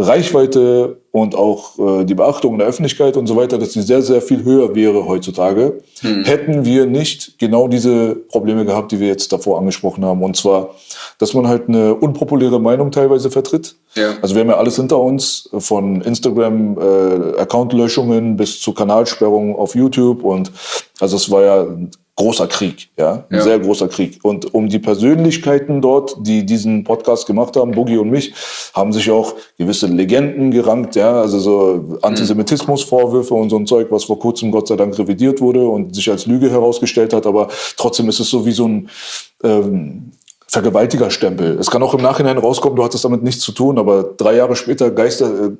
Reichweite und auch äh, die Beachtung in der Öffentlichkeit und so weiter, dass die sehr, sehr viel höher wäre heutzutage, hm. hätten wir nicht genau diese Probleme gehabt, die wir jetzt davor angesprochen haben. Und zwar, dass man halt eine unpopuläre Meinung teilweise vertritt. Ja. Also wir haben ja alles hinter uns, von Instagram-Account-Löschungen äh, bis zu Kanalsperrungen auf YouTube. Und also es war ja großer Krieg, ja, ein ja. sehr großer Krieg. Und um die Persönlichkeiten dort, die diesen Podcast gemacht haben, Boogie und mich, haben sich auch gewisse Legenden gerankt, ja, also so Antisemitismusvorwürfe und so ein Zeug, was vor kurzem Gott sei Dank revidiert wurde und sich als Lüge herausgestellt hat, aber trotzdem ist es so wie so ein ähm, Vergewaltigerstempel. Es kann auch im Nachhinein rauskommen, du hattest damit nichts zu tun, aber drei Jahre später Geister, äh,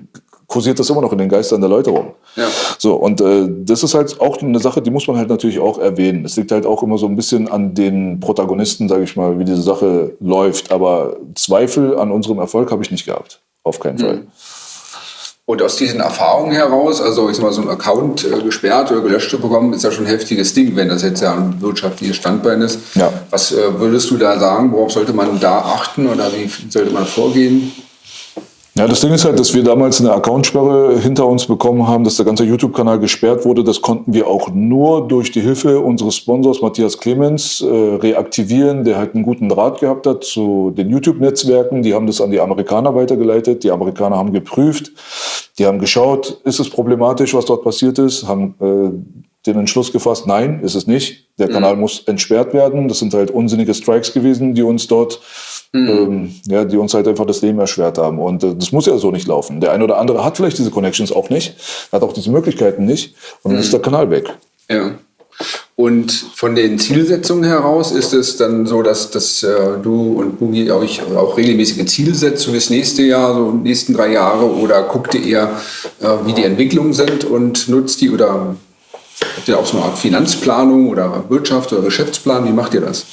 kursiert das immer noch in den Geistern der Leute rum. Ja. So, und äh, das ist halt auch eine Sache, die muss man halt natürlich auch erwähnen. Es liegt halt auch immer so ein bisschen an den Protagonisten, sage ich mal, wie diese Sache läuft. Aber Zweifel an unserem Erfolg habe ich nicht gehabt. Auf keinen mhm. Fall. Und aus diesen Erfahrungen heraus, also ich sag mal, so ein Account äh, gesperrt oder gelöscht zu bekommen, ist ja schon ein heftiges Ding, wenn das jetzt ja ein wirtschaftliches Standbein ist. Ja. Was äh, würdest du da sagen? Worauf sollte man da achten oder wie sollte man vorgehen? Ja, das Ding ist halt, dass wir damals eine Accountsperre hinter uns bekommen haben, dass der ganze YouTube-Kanal gesperrt wurde. Das konnten wir auch nur durch die Hilfe unseres Sponsors Matthias Clemens äh, reaktivieren, der halt einen guten Draht gehabt hat zu den YouTube-Netzwerken. Die haben das an die Amerikaner weitergeleitet. Die Amerikaner haben geprüft, die haben geschaut, ist es problematisch, was dort passiert ist, haben äh, den Entschluss gefasst, nein, ist es nicht. Der mhm. Kanal muss entsperrt werden. Das sind halt unsinnige Strikes gewesen, die uns dort Mhm. Ähm, ja, die uns halt einfach das Leben erschwert haben. Und äh, das muss ja so nicht laufen. Der eine oder andere hat vielleicht diese Connections auch nicht, hat auch diese Möglichkeiten nicht und dann mhm. ist der Kanal weg. Ja. Und von den Zielsetzungen heraus ist es dann so, dass, dass äh, du und Boogie euch auch regelmäßige Ziele setzt für das nächste Jahr, so die nächsten drei Jahre, oder guckt ihr eher, äh, wie die Entwicklungen sind und nutzt die oder habt ihr auch so eine Art Finanzplanung oder Wirtschaft oder Geschäftsplan? Wie macht ihr das?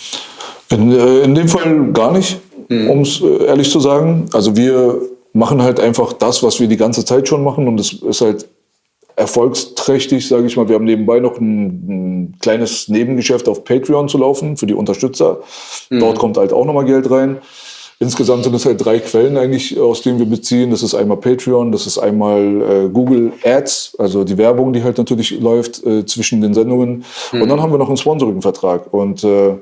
In, äh, in dem Fall gar nicht mhm. um es äh, ehrlich zu sagen. Also wir machen halt einfach das, was wir die ganze Zeit schon machen und es ist halt erfolgsträchtig, sage ich mal. Wir haben nebenbei noch ein, ein, kleines Nebengeschäft auf Patreon zu laufen für die Unterstützer. Mhm. Dort kommt halt auch nochmal Geld rein. Insgesamt sind es halt drei Quellen eigentlich, aus denen wir beziehen. Das ist einmal Patreon, das ist einmal äh, Google Ads, also die Werbung, die halt natürlich läuft äh, zwischen den Sendungen. Mhm. Und dann haben wir noch einen Sponsoring-Vertrag. Und äh,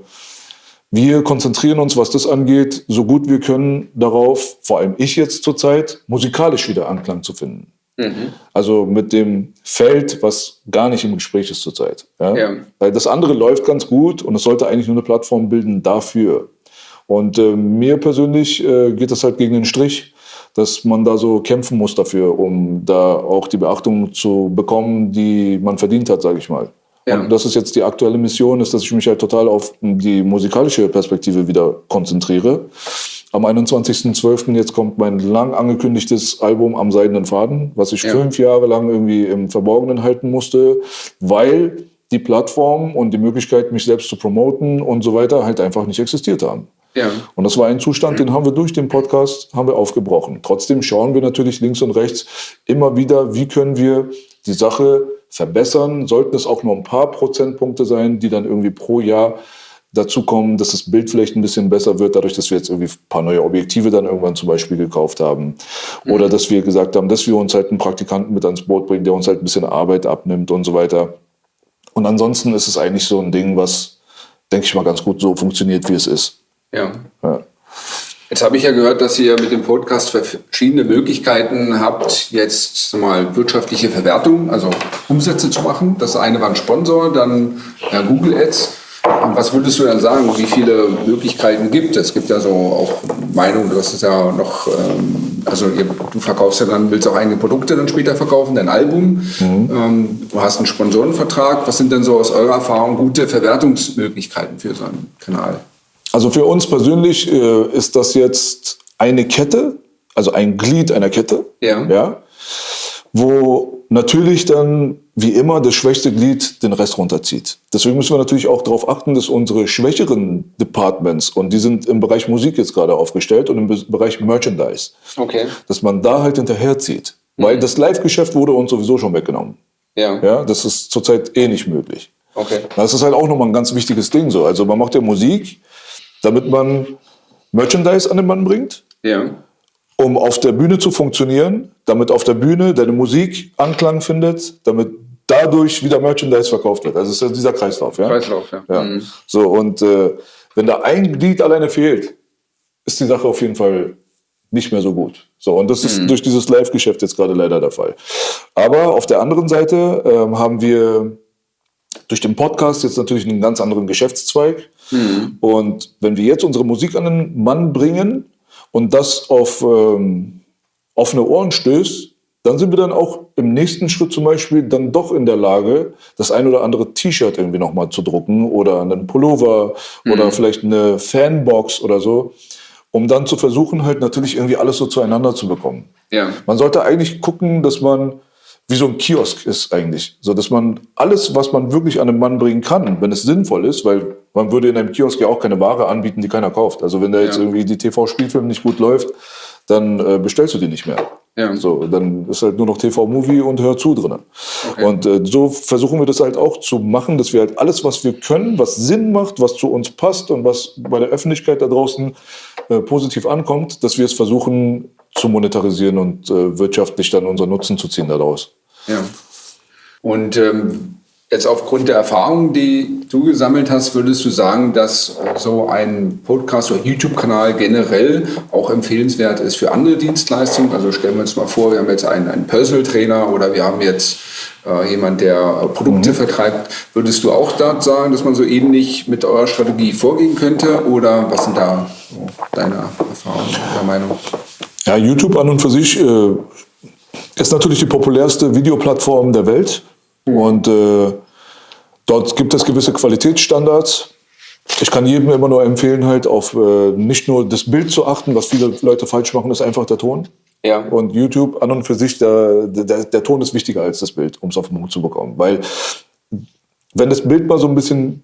wir konzentrieren uns, was das angeht, so gut wir können darauf, vor allem ich jetzt zurzeit, musikalisch wieder Anklang zu finden. Mhm. Also mit dem Feld, was gar nicht im Gespräch ist zurzeit. Ja? ja? Weil das andere läuft ganz gut und es sollte eigentlich nur eine Plattform bilden dafür. Und äh, mir persönlich äh, geht das halt gegen den Strich, dass man da so kämpfen muss dafür, um da auch die Beachtung zu bekommen, die man verdient hat, sage ich mal. Ja. Und das ist jetzt die aktuelle Mission, ist, dass ich mich halt total auf die musikalische Perspektive wieder konzentriere. Am 21.12. jetzt kommt mein lang angekündigtes Album Am Seidenen Faden, was ich ja. fünf Jahre lang irgendwie im Verborgenen halten musste, weil die Plattform und die Möglichkeit, mich selbst zu promoten und so weiter halt einfach nicht existiert haben. Ja. Und das war ein Zustand, den haben wir durch den Podcast haben wir aufgebrochen. Trotzdem schauen wir natürlich links und rechts immer wieder, wie können wir die Sache verbessern. Sollten es auch nur ein paar Prozentpunkte sein, die dann irgendwie pro Jahr dazu kommen, dass das Bild vielleicht ein bisschen besser wird, dadurch, dass wir jetzt irgendwie ein paar neue Objektive dann irgendwann zum Beispiel gekauft haben. Oder mhm. dass wir gesagt haben, dass wir uns halt einen Praktikanten mit ans Boot bringen, der uns halt ein bisschen Arbeit abnimmt und so weiter. Und ansonsten ist es eigentlich so ein Ding, was, denke ich mal, ganz gut so funktioniert, wie es ist. Ja. ja. Jetzt habe ich ja gehört, dass ihr mit dem Podcast verschiedene Möglichkeiten habt, jetzt mal wirtschaftliche Verwertung, also Umsätze zu machen. Das eine war ein Sponsor, dann ja, Google Ads. Und was würdest du dann sagen, wie viele Möglichkeiten gibt es? Es gibt ja so auch Meinungen, du hast es ja noch, ähm, also ihr, du verkaufst ja dann, willst auch eigene Produkte dann später verkaufen, dein Album. Mhm. Ähm, du hast einen Sponsorenvertrag. Was sind denn so aus eurer Erfahrung gute Verwertungsmöglichkeiten für so einen Kanal? Also für uns persönlich äh, ist das jetzt eine Kette, also ein Glied einer Kette, ja. Ja, wo natürlich dann wie immer das schwächste Glied den Rest runterzieht. Deswegen müssen wir natürlich auch darauf achten, dass unsere schwächeren Departments, und die sind im Bereich Musik jetzt gerade aufgestellt und im Bereich Merchandise, okay. dass man da halt hinterherzieht. Mhm. Weil das Live-Geschäft wurde uns sowieso schon weggenommen. Ja. ja. Das ist zurzeit eh nicht möglich. Okay. Das ist halt auch nochmal ein ganz wichtiges Ding so. Also man macht ja Musik, damit man Merchandise an den Mann bringt, ja. um auf der Bühne zu funktionieren, damit auf der Bühne deine Musik Anklang findet, damit dadurch wieder Merchandise verkauft wird. Also es ist ja dieser Kreislauf. Ja? Kreislauf, ja. ja. Mhm. So, und äh, wenn da ein Glied alleine fehlt, ist die Sache auf jeden Fall nicht mehr so gut. So, und das ist mhm. durch dieses Live-Geschäft jetzt gerade leider der Fall. Aber auf der anderen Seite ähm, haben wir durch den Podcast jetzt natürlich einen ganz anderen Geschäftszweig. Mhm. Und wenn wir jetzt unsere Musik an den Mann bringen und das auf ähm, offene Ohren stößt, dann sind wir dann auch im nächsten Schritt zum Beispiel dann doch in der Lage, das ein oder andere T-Shirt irgendwie nochmal zu drucken oder einen Pullover mhm. oder vielleicht eine Fanbox oder so, um dann zu versuchen, halt natürlich irgendwie alles so zueinander zu bekommen. Ja. Man sollte eigentlich gucken, dass man wie so ein Kiosk ist eigentlich. So dass man alles, was man wirklich an den Mann bringen kann, wenn es sinnvoll ist, weil man würde in einem Kiosk ja auch keine Ware anbieten, die keiner kauft. Also wenn da jetzt ja. irgendwie die TV-Spielfilm nicht gut läuft, dann äh, bestellst du die nicht mehr. Ja. So, dann ist halt nur noch TV-Movie und Hör zu drin. Okay. Und äh, so versuchen wir das halt auch zu machen, dass wir halt alles, was wir können, was Sinn macht, was zu uns passt und was bei der Öffentlichkeit da draußen äh, positiv ankommt, dass wir es versuchen zu monetarisieren und äh, wirtschaftlich dann unseren Nutzen zu ziehen daraus. Ja. Und ähm, jetzt aufgrund der Erfahrungen, die du gesammelt hast, würdest du sagen, dass so ein Podcast oder YouTube-Kanal generell auch empfehlenswert ist für andere Dienstleistungen? Also stellen wir uns mal vor, wir haben jetzt einen, einen Personal Trainer oder wir haben jetzt äh, jemand, der Produkte mhm. vertreibt. Würdest du auch da sagen, dass man so ähnlich mit eurer Strategie vorgehen könnte? Oder was sind da so deine Erfahrungen, deine Meinung? Ja, YouTube an und für sich äh, ist natürlich die populärste Videoplattform der Welt. Mhm. Und äh, dort gibt es gewisse Qualitätsstandards. Ich kann jedem immer nur empfehlen, halt auf äh, nicht nur das Bild zu achten, was viele Leute falsch machen, ist einfach der Ton. Ja. Und YouTube an und für sich, der, der, der Ton ist wichtiger als das Bild, um es auf den Punkt zu bekommen. Weil wenn das Bild mal so ein bisschen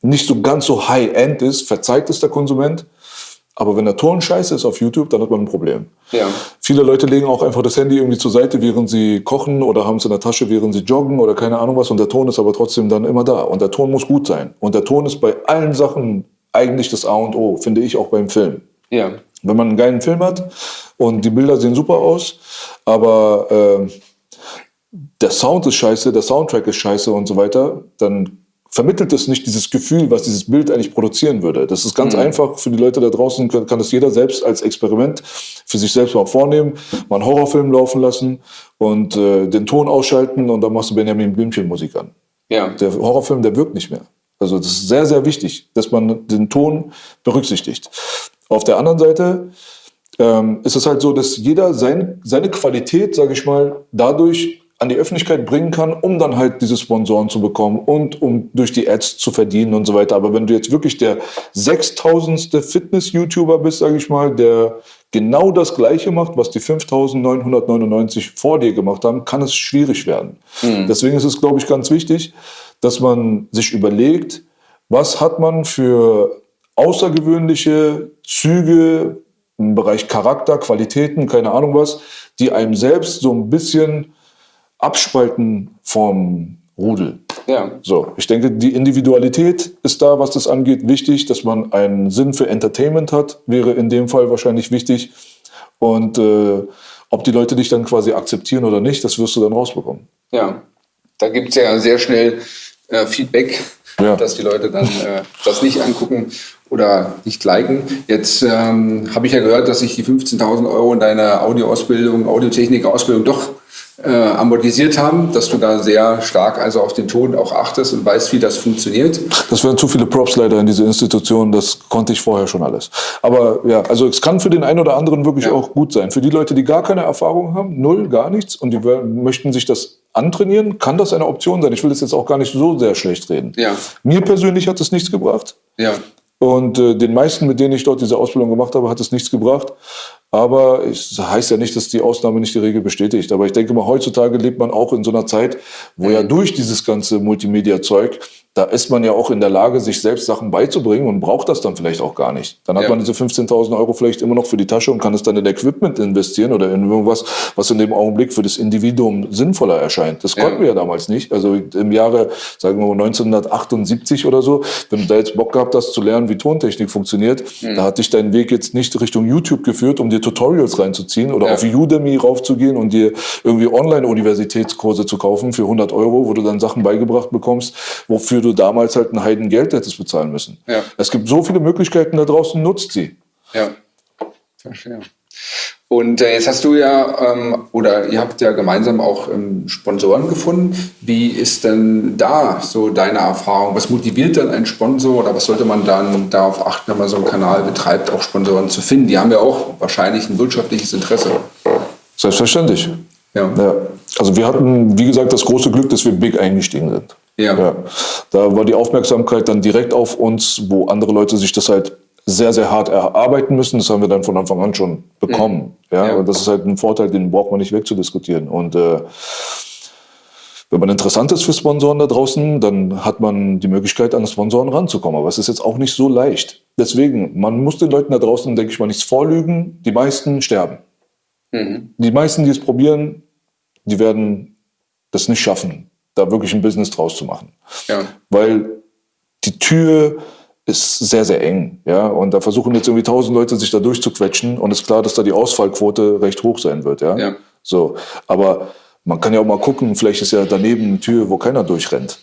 nicht so ganz so high-end ist, verzeiht es der Konsument. Aber wenn der Ton scheiße ist auf YouTube, dann hat man ein Problem. Ja. Viele Leute legen auch einfach das Handy irgendwie zur Seite, während sie kochen oder haben es in der Tasche, während sie joggen oder keine Ahnung was. Und der Ton ist aber trotzdem dann immer da. Und der Ton muss gut sein. Und der Ton ist bei allen Sachen eigentlich das A und O, finde ich auch beim Film. Ja. Wenn man einen geilen Film hat und die Bilder sehen super aus, aber äh, der Sound ist scheiße, der Soundtrack ist scheiße und so weiter, dann vermittelt es nicht dieses Gefühl, was dieses Bild eigentlich produzieren würde. Das ist ganz mhm. einfach für die Leute da draußen, kann, kann das jeder selbst als Experiment für sich selbst mal vornehmen, mal einen Horrorfilm laufen lassen und äh, den Ton ausschalten und dann machst du Benjamin Blümchen Musik an. Ja. Der Horrorfilm, der wirkt nicht mehr. Also das ist sehr, sehr wichtig, dass man den Ton berücksichtigt. Auf der anderen Seite ähm, ist es halt so, dass jeder sein, seine Qualität, sage ich mal, dadurch an die Öffentlichkeit bringen kann, um dann halt diese Sponsoren zu bekommen und um durch die Ads zu verdienen und so weiter. Aber wenn du jetzt wirklich der 6000. Fitness-YouTuber bist, sage ich mal, der genau das Gleiche macht, was die 5999 vor dir gemacht haben, kann es schwierig werden. Mhm. Deswegen ist es, glaube ich, ganz wichtig, dass man sich überlegt, was hat man für außergewöhnliche Züge im Bereich Charakter, Qualitäten, keine Ahnung was, die einem selbst so ein bisschen abspalten vom Rudel. Ja. So, ich denke, die Individualität ist da, was das angeht, wichtig. Dass man einen Sinn für Entertainment hat, wäre in dem Fall wahrscheinlich wichtig. Und äh, ob die Leute dich dann quasi akzeptieren oder nicht, das wirst du dann rausbekommen. Ja, da gibt es ja sehr schnell äh, Feedback, ja. dass die Leute dann äh, das nicht angucken oder nicht liken. Jetzt ähm, habe ich ja gehört, dass sich die 15.000 Euro in deiner Audioausbildung, Audiotechnik-Ausbildung doch äh, amortisiert haben, dass du da sehr stark also auf den Ton auch achtest und weißt, wie das funktioniert. Das wären zu viele Props leider in diese Institution, das konnte ich vorher schon alles. Aber ja, also es kann für den einen oder anderen wirklich ja. auch gut sein. Für die Leute, die gar keine Erfahrung haben, null, gar nichts und die möchten sich das antrainieren, kann das eine Option sein. Ich will das jetzt auch gar nicht so sehr schlecht reden. Ja. Mir persönlich hat es nichts gebracht. Ja. Und äh, den meisten, mit denen ich dort diese Ausbildung gemacht habe, hat es nichts gebracht. Aber es heißt ja nicht, dass die Ausnahme nicht die Regel bestätigt. Aber ich denke mal, heutzutage lebt man auch in so einer Zeit, wo ja durch dieses ganze Multimedia-Zeug da ist man ja auch in der Lage, sich selbst Sachen beizubringen und braucht das dann vielleicht auch gar nicht. Dann hat ja. man diese 15.000 Euro vielleicht immer noch für die Tasche und kann es dann in Equipment investieren oder in irgendwas, was in dem Augenblick für das Individuum sinnvoller erscheint. Das konnten ja. wir ja damals nicht. Also im Jahre, sagen wir mal 1978 oder so, wenn du da jetzt Bock gehabt hast zu lernen, wie Tontechnik funktioniert, mhm. da hat dich dein Weg jetzt nicht Richtung YouTube geführt, um dir Tutorials reinzuziehen oder ja. auf Udemy raufzugehen und dir irgendwie Online-Universitätskurse zu kaufen für 100 Euro, wo du dann Sachen beigebracht bekommst, wofür du damals halt ein Heidengeld hättest bezahlen müssen. Ja. Es gibt so viele Möglichkeiten da draußen, nutzt sie. Ja, verstehe. Und äh, jetzt hast du ja, ähm, oder ihr habt ja gemeinsam auch ähm, Sponsoren gefunden. Wie ist denn da so deine Erfahrung? Was motiviert denn ein Sponsor oder was sollte man dann darauf achten, wenn man so einen Kanal betreibt, auch Sponsoren zu finden? Die haben ja auch wahrscheinlich ein wirtschaftliches Interesse. Selbstverständlich. Ja. ja. Also wir hatten, wie gesagt, das große Glück, dass wir big eingestiegen sind. Ja. ja. Da war die Aufmerksamkeit dann direkt auf uns, wo andere Leute sich das halt sehr, sehr hart erarbeiten müssen. Das haben wir dann von Anfang an schon bekommen. Mhm. Ja? ja. Und das ist halt ein Vorteil, den braucht man nicht wegzudiskutieren. Und äh, wenn man interessant ist für Sponsoren da draußen, dann hat man die Möglichkeit, an Sponsoren ranzukommen. Aber es ist jetzt auch nicht so leicht. Deswegen, man muss den Leuten da draußen, denke ich mal, nichts vorlügen. Die meisten sterben. Mhm. Die meisten, die es probieren, die werden das nicht schaffen da wirklich ein Business draus zu machen. Ja. Weil die Tür ist sehr, sehr eng. Ja? Und da versuchen jetzt irgendwie tausend Leute sich da durchzuquetschen und es ist klar, dass da die Ausfallquote recht hoch sein wird. Ja? ja. So. Aber man kann ja auch mal gucken, vielleicht ist ja daneben eine Tür, wo keiner durchrennt.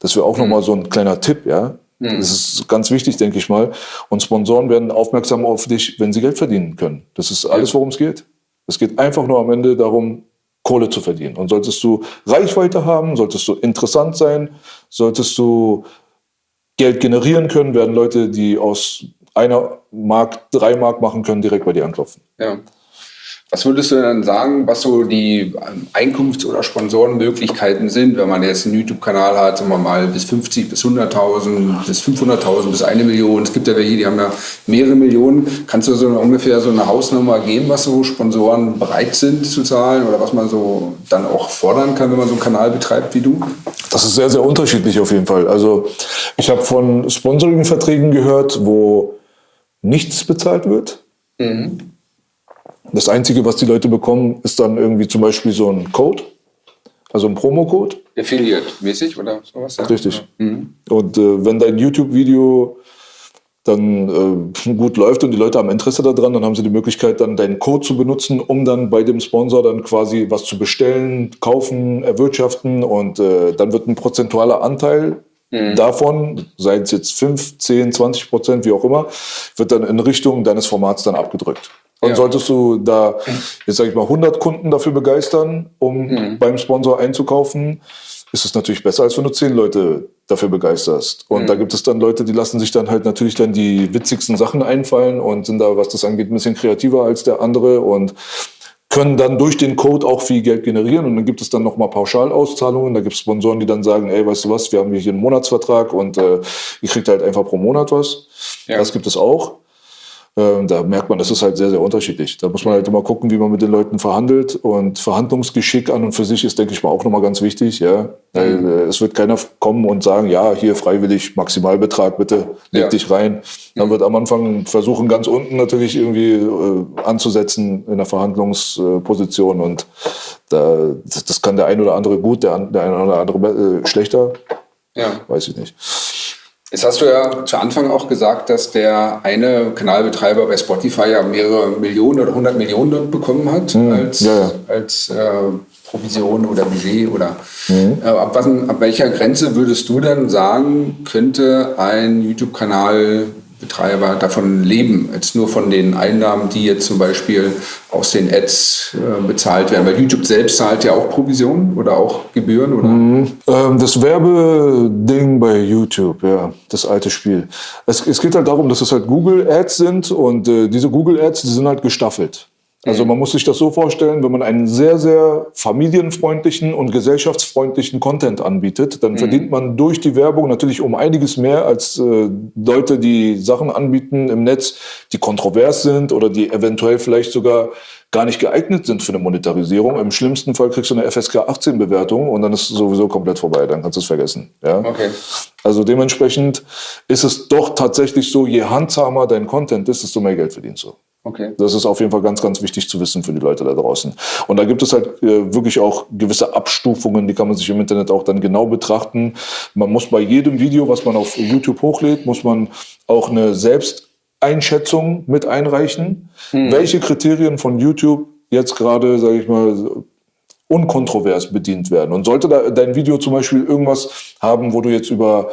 Das wäre auch mhm. nochmal so ein kleiner Tipp, ja. Mhm. Das ist ganz wichtig, denke ich mal. Und Sponsoren werden aufmerksam auf dich, wenn sie Geld verdienen können. Das ist alles, worum es geht. Es geht einfach nur am Ende darum, Kohle zu verdienen. Und solltest du Reichweite haben, solltest du interessant sein, solltest du Geld generieren können, werden Leute, die aus einer Mark drei Mark machen können, direkt bei dir anklopfen. Ja. Was würdest du dann sagen, was so die ähm, Einkunfts- oder Sponsorenmöglichkeiten sind, wenn man jetzt einen YouTube-Kanal hat, sagen wir mal bis 50, bis 100.000, bis 500.000, bis eine Million. Es gibt ja welche, die haben ja mehrere Millionen. Kannst du so ungefähr so eine Hausnummer geben, was so Sponsoren bereit sind zu zahlen oder was man so dann auch fordern kann, wenn man so einen Kanal betreibt wie du? Das ist sehr, sehr unterschiedlich auf jeden Fall. Also ich habe von Sponsoring-Verträgen gehört, wo nichts bezahlt wird. Das Einzige, was die Leute bekommen, ist dann irgendwie zum Beispiel so ein Code, also ein Promocode. Affiliate-mäßig oder sowas? Ja. Richtig. Und äh, wenn dein YouTube-Video dann äh, gut läuft und die Leute haben Interesse daran, dann haben sie die Möglichkeit, dann deinen Code zu benutzen, um dann bei dem Sponsor dann quasi was zu bestellen, kaufen, erwirtschaften und äh, dann wird ein prozentualer Anteil davon, sei es jetzt 5, 10, 20 Prozent, wie auch immer, wird dann in Richtung deines Formats dann abgedrückt. Und Ja. solltest du da, jetzt sage ich mal, 100 Kunden dafür begeistern, um beim Sponsor einzukaufen, ist es natürlich besser, als wenn du 10 Leute dafür begeisterst. Und da gibt es dann Leute, die lassen sich dann halt natürlich dann die witzigsten Sachen einfallen und sind da, was das angeht, ein bisschen kreativer als der andere und können dann durch den Code auch viel Geld generieren und dann gibt es dann nochmal Pauschalauszahlungen. Da gibt es Sponsoren, die dann sagen, ey, weißt du was, wir haben hier einen Monatsvertrag und äh, ihr kriegt halt einfach pro Monat was. Ja. Das gibt es auch. Ähm, da merkt man, das ist halt sehr, sehr unterschiedlich. Da muss man halt immer gucken, wie man mit den Leuten verhandelt. Und Verhandlungsgeschick an und für sich ist, denke ich mal, auch nochmal ganz wichtig. Ja? Weil, äh, es wird keiner kommen und sagen, ja, hier freiwillig Maximalbetrag, bitte leg Ja. dich rein. Dann wird am Anfang versuchen, ganz unten natürlich irgendwie äh, anzusetzen in der Verhandlungsposition. Und da, das, das kann der ein oder andere gut, der, der ein oder andere äh, schlechter. Ja. Weiß ich nicht. Jetzt hast du ja zu Anfang auch gesagt, dass der eine Kanalbetreiber bei Spotify ja mehrere Millionen oder hundert Millionen dort bekommen hat als, Hm, ja, ja. als äh, Provision oder Budget oder Mhm. äh, ab, was, ab welcher Grenze würdest du dann sagen, könnte ein YouTube-Kanalbetreiber davon leben, als nur von den Einnahmen, die jetzt zum Beispiel aus den Ads äh, bezahlt werden? Weil YouTube selbst zahlt ja auch Provisionen oder auch Gebühren oder? Ähm, das Werbeding bei YouTube, ja, das alte Spiel. Es, es geht halt darum, dass es halt Google Ads sind und äh, diese Google Ads, die sind halt gestaffelt. Also man muss sich das so vorstellen, wenn man einen sehr, sehr familienfreundlichen und gesellschaftsfreundlichen Content anbietet, dann verdient man durch die Werbung natürlich um einiges mehr als äh, Leute, die Sachen anbieten im Netz, die kontrovers sind oder die eventuell vielleicht sogar gar nicht geeignet sind für eine Monetarisierung. Im schlimmsten Fall kriegst du eine FSK 18 Bewertung und dann ist es sowieso komplett vorbei, dann kannst du es vergessen. Ja? Okay. Also dementsprechend ist es doch tatsächlich so, je handsamer dein Content ist, desto mehr Geld verdienst du. Okay. Das ist auf jeden Fall ganz, ganz wichtig zu wissen für die Leute da draußen. Und da gibt es halt äh, wirklich auch gewisse Abstufungen, die kann man sich im Internet auch dann genau betrachten. Man muss bei jedem Video, was man auf YouTube hochlädt, muss man auch eine Selbsteinschätzung mit einreichen, welche Kriterien von YouTube jetzt gerade, sage ich mal, unkontrovers bedient werden. Und sollte da dein Video zum Beispiel irgendwas haben, wo du jetzt über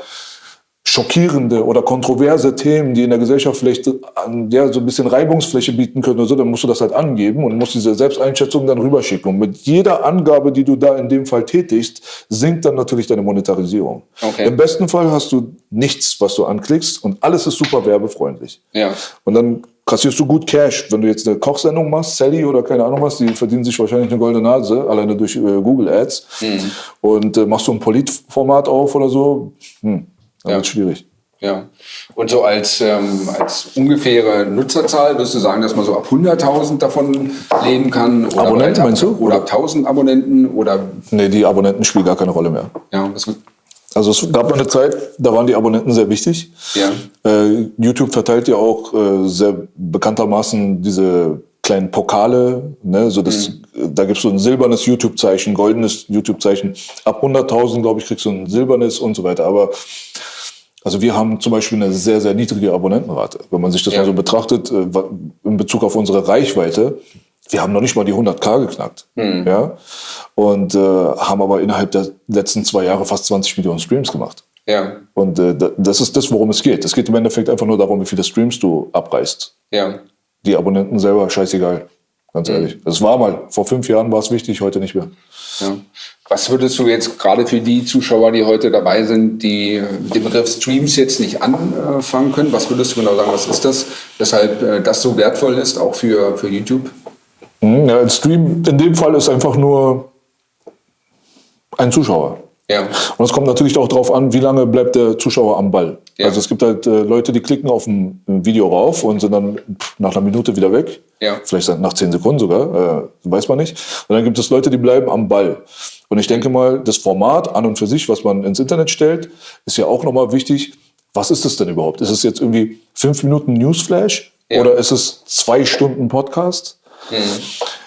schockierende oder kontroverse Themen, die in der Gesellschaft vielleicht an, ja, so ein bisschen Reibungsfläche bieten können oder so, dann musst du das halt angeben und musst diese Selbsteinschätzung dann rüberschicken. Und mit jeder Angabe, die du da in dem Fall tätigst, sinkt dann natürlich deine Monetarisierung. Okay. Im besten Fall hast du nichts, was du anklickst und alles ist super werbefreundlich. Ja. Und dann kassierst du gut Cash. Wenn du jetzt eine Kochsendung machst, Sally oder keine Ahnung was, die verdienen sich wahrscheinlich eine goldene Nase, alleine durch äh, Google Ads. Und äh, machst du ein Politformat auf oder so, hm, dann Ja. wird's schwierig. Ja. Und so als, ähm, als ungefähre Nutzerzahl würdest du sagen, dass man so ab 100.000 davon leben kann? Oder Abonnenten, ab, meinst du? Oder ab 1000 Abonnenten? Oder Nee, die Abonnenten spielen gar keine Rolle mehr. ja, was, Also es gab mal eine Zeit, da waren die Abonnenten sehr wichtig. Ja. Äh, YouTube verteilt ja auch äh, sehr bekanntermaßen diese kleinen Pokale. Ne? So das, Da gibt's so ein silbernes YouTube-Zeichen, goldenes YouTube-Zeichen. Ab 100.000, glaube ich, kriegst du ein silbernes und so weiter. Aber also wir haben zum Beispiel eine sehr, sehr niedrige Abonnentenrate. Wenn man sich das Ja. mal so betrachtet, äh, in Bezug auf unsere Reichweite, wir haben noch nicht mal die 100k geknackt. Ja? Und äh, haben aber innerhalb der letzten zwei Jahre fast 20 Millionen Streams gemacht. ja, Und äh, da- das ist das, worum es geht. Es geht im Endeffekt einfach nur darum, wie viele Streams du abreißt. ja. Die Abonnenten selber, scheißegal. Ganz ehrlich. Das war mal. Vor fünf Jahren war es wichtig, heute nicht mehr. Ja. Was würdest du jetzt gerade für die Zuschauer, die heute dabei sind, die den Begriff Streams jetzt nicht anfangen können, was würdest du genau sagen, was ist das, weshalb äh, das so wertvoll ist, auch für, für YouTube? Mhm, Ja, ein Stream in dem Fall ist einfach nur ein Zuschauer. Ja, Und es kommt natürlich auch darauf an, wie lange bleibt der Zuschauer am Ball. Ja. Also es gibt halt äh, Leute, die klicken auf ein, ein Video rauf und sind dann pff, nach einer Minute wieder weg. Ja. Vielleicht nach zehn Sekunden sogar, äh, weiß man nicht. Und dann gibt es Leute, die bleiben am Ball. Und ich denke mal, das Format an und für sich, was man ins Internet stellt, ist ja auch nochmal wichtig. was ist das denn überhaupt? Ist es jetzt irgendwie fünf Minuten Newsflash Ja. oder ist es zwei Stunden Podcast? Mhm.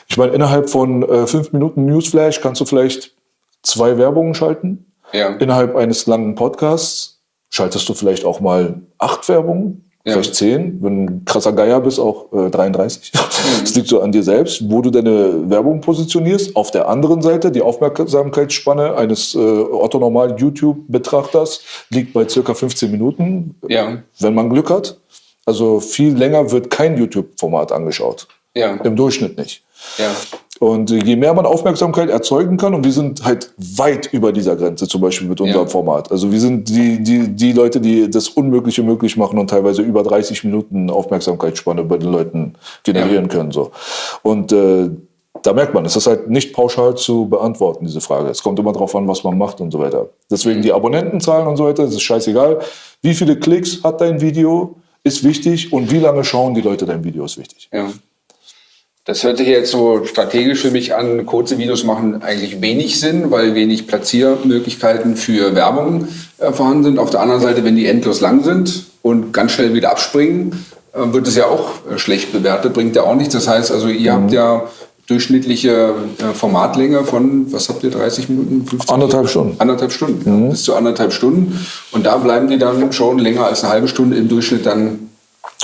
Ich meine, innerhalb von äh, fünf Minuten Newsflash kannst du vielleicht zwei Werbungen schalten. Ja. Innerhalb eines langen Podcasts schaltest du vielleicht auch mal acht Werbungen, Ja. vielleicht zehn. Wenn du ein krasser Geier bist, auch äh, 33. Das liegt so an dir selbst, wo du deine Werbung positionierst. Auf der anderen Seite, die Aufmerksamkeitsspanne eines äh, orthonormalen YouTube-Betrachters liegt bei circa 15 Minuten, Ja. wenn man Glück hat. Also viel länger wird kein YouTube-Format angeschaut. Ja. Im Durchschnitt nicht. Ja. Und je mehr man Aufmerksamkeit erzeugen kann, und wir sind halt weit über dieser Grenze, zum Beispiel mit unserem Ja. Format. Also wir sind die, die, die Leute, die das Unmögliche möglich machen und teilweise über 30 Minuten Aufmerksamkeitsspanne bei den Leuten generieren können. So. Und äh, da merkt man, es ist halt nicht pauschal zu beantworten, diese Frage. Es kommt immer darauf an, was man macht und so weiter. Deswegen die Abonnentenzahlen und so weiter, das ist scheißegal. Wie viele Klicks hat dein Video, ist wichtig und wie lange schauen die Leute dein Video, ist wichtig. Ja. Das hört sich jetzt so strategisch für mich an. Kurze Videos machen eigentlich wenig Sinn, weil wenig Platziermöglichkeiten für Werbung äh, vorhanden sind. Auf der anderen Seite, wenn die endlos lang sind und ganz schnell wieder abspringen, äh, wird es ja auch äh, schlecht bewertet, bringt ja auch nichts. Das heißt also, ihr habt ja durchschnittliche äh, Formatlänge von, was habt ihr, 30 Minuten? 50? Anderthalb Stunden. Anderthalb Stunden, ja, bis zu anderthalb Stunden. Und da bleiben die dann schon länger als eine halbe Stunde im Durchschnitt dann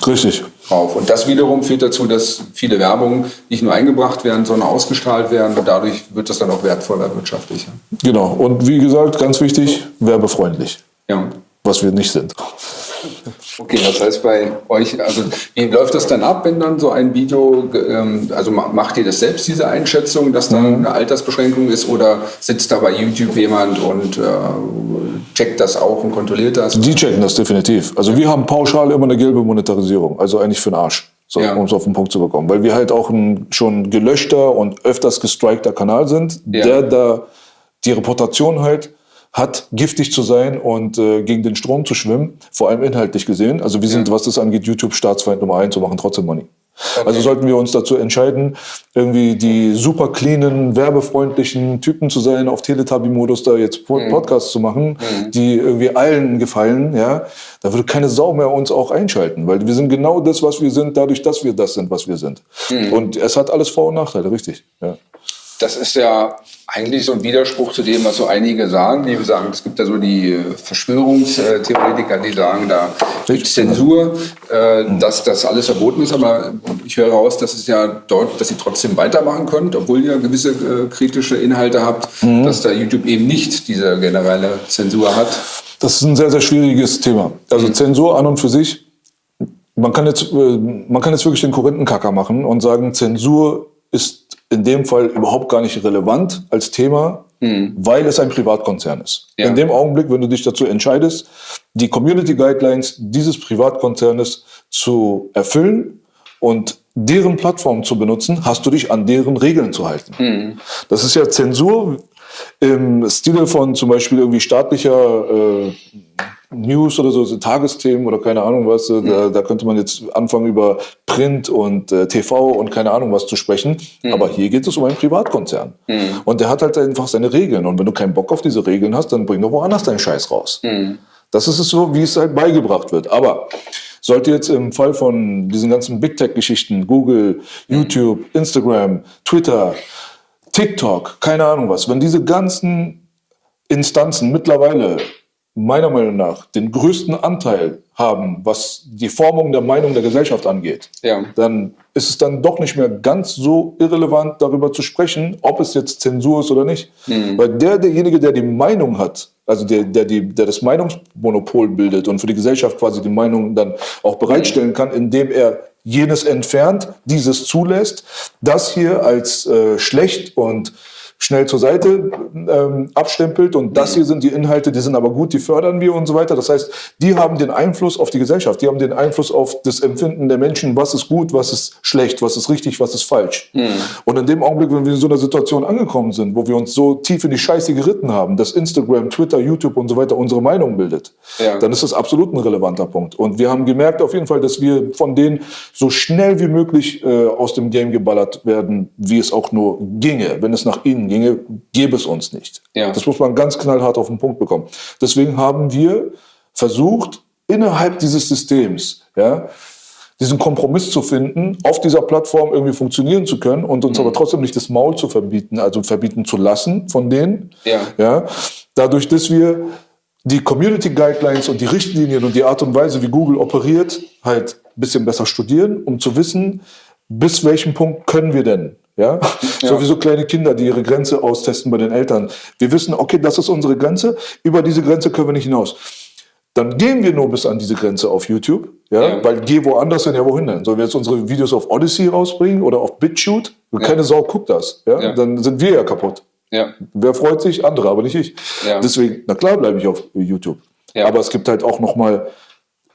Richtig. drauf. Und das wiederum führt dazu, dass viele Werbungen nicht nur eingebracht werden, sondern ausgestrahlt werden. Und dadurch wird das dann auch wertvoller wirtschaftlicher. Genau. Und wie gesagt, ganz wichtig, werbefreundlich. Ja. Was wir nicht sind. Okay, das heißt bei euch, also wie läuft das dann ab, wenn dann so ein Video, ähm, also ma- macht ihr das selbst, diese Einschätzung, dass da eine Altersbeschränkung ist oder sitzt da bei YouTube jemand und äh, checkt das auch und kontrolliert das? Die checken das definitiv. Also wir haben pauschal immer eine gelbe Monetarisierung. Also eigentlich für den Arsch. So, Ja. um es auf den Punkt zu bekommen. Weil wir halt auch ein schon gelöschter und öfters gestrikter Kanal sind, Ja. der da die Reputation halt hat, giftig zu sein und äh, gegen den Strom zu schwimmen, vor allem inhaltlich gesehen. Also wir sind, was das angeht, YouTube Staatsfeind Nummer eins und machen trotzdem Money. Also sollten wir uns dazu entscheiden, irgendwie die super cleanen, werbefreundlichen Typen zu sein, auf Teletubby-Modus da jetzt Po- Podcasts zu machen, die irgendwie allen gefallen, ja, da würde keine Sau mehr uns auch einschalten, weil wir sind genau das, was wir sind, dadurch, dass wir das sind, was wir sind. Und es hat alles Vor- und Nachteile, richtig. Ja. Das ist ja eigentlich so ein Widerspruch zu dem, was so einige sagen. Die sagen, es gibt ja so die äh, Verschwörungstheoretiker, die sagen, da gibt es Zensur, äh, dass das alles verboten ist. Aber ich höre raus, dass es ja dort, dass ihr trotzdem weitermachen könnt, obwohl ihr gewisse äh, kritische Inhalte habt, dass da YouTube eben nicht diese generelle Zensur hat. Das ist ein sehr, sehr schwieriges Thema. Also Zensur an und für sich, man kann jetzt, man kann jetzt wirklich den Korinthenkacker machen und sagen, Zensur ist in dem Fall überhaupt gar nicht relevant als Thema, weil es ein Privatkonzern ist. Ja. In dem Augenblick, wenn du dich dazu entscheidest, die Community Guidelines dieses Privatkonzernes zu erfüllen und deren Plattform zu benutzen, hast du dich an deren Regeln zu halten. Das ist ja Zensur im Stile von zum Beispiel irgendwie staatlicher äh, News oder so, so Tagesthemen oder keine Ahnung was. äh, Da, da könnte man jetzt anfangen über Print und äh, TV und keine Ahnung was zu sprechen. Aber hier geht es um einen Privatkonzern. Und der hat halt einfach seine Regeln. Und wenn du keinen Bock auf diese Regeln hast, dann bring doch woanders deinen Scheiß raus. Das ist es so, wie es halt beigebracht wird. Aber sollte jetzt im Fall von diesen ganzen Big Tech-Geschichten, Google, YouTube, Instagram, Twitter, TikTok, keine Ahnung was, wenn diese ganzen Instanzen mittlerweile meiner Meinung nach den größten Anteil haben, was die Formung der Meinung der Gesellschaft angeht, Ja. dann ist es dann doch nicht mehr ganz so irrelevant, darüber zu sprechen, ob es jetzt Zensur ist oder nicht. Weil der, derjenige, der die Meinung hat, also der, der, die, der das Meinungsmonopol bildet und für die Gesellschaft quasi die Meinung dann auch bereitstellen kann, indem er jenes entfernt, dieses zulässt, das hier als äh, schlecht und schnell zur Seite ähm, abstempelt und das hier sind die Inhalte, die sind aber gut, die fördern wir und so weiter. Das heißt, die haben den Einfluss auf die Gesellschaft, die haben den Einfluss auf das Empfinden der Menschen, was ist gut, was ist schlecht, was ist richtig, was ist falsch. Und in dem Augenblick, wenn wir in so einer Situation angekommen sind, wo wir uns so tief in die Scheiße geritten haben, dass Instagram, Twitter, YouTube und so weiter unsere Meinung bildet, Ja. dann ist das absolut ein relevanter Punkt. Und wir haben gemerkt auf jeden Fall, dass wir von denen so schnell wie möglich äh, aus dem Game geballert werden, wie es auch nur ginge. Wenn es nach ihnen ginge, gäbe es uns nicht. Ja. Das muss man ganz knallhart auf den Punkt bekommen. Deswegen haben wir versucht, innerhalb dieses Systems, ja, diesen Kompromiss zu finden, auf dieser Plattform irgendwie funktionieren zu können und uns mhm. aber trotzdem nicht das Maul zu verbieten, also verbieten zu lassen von denen. Ja. Ja, dadurch, dass wir die Community Guidelines und die Richtlinien und die Art und Weise, wie Google operiert, halt ein bisschen besser studieren, um zu wissen, bis welchem Punkt können wir denn? Ja? ja. So wie so kleine Kinder, die ihre Grenze austesten bei den Eltern. Wir wissen, okay, das ist unsere Grenze, über diese Grenze können wir nicht hinaus. Dann gehen wir nur bis an diese Grenze auf YouTube, ja, ja. weil geh woanders hin, ja wohin denn? Sollen wir jetzt unsere Videos auf Odyssey rausbringen oder auf BitChute? Ja. Keine Sau guckt das, ja? Dann sind wir ja kaputt. Ja. Wer freut sich? Andere, aber nicht ich. Deswegen, na klar bleibe ich auf YouTube. Ja. Aber es gibt halt auch noch mal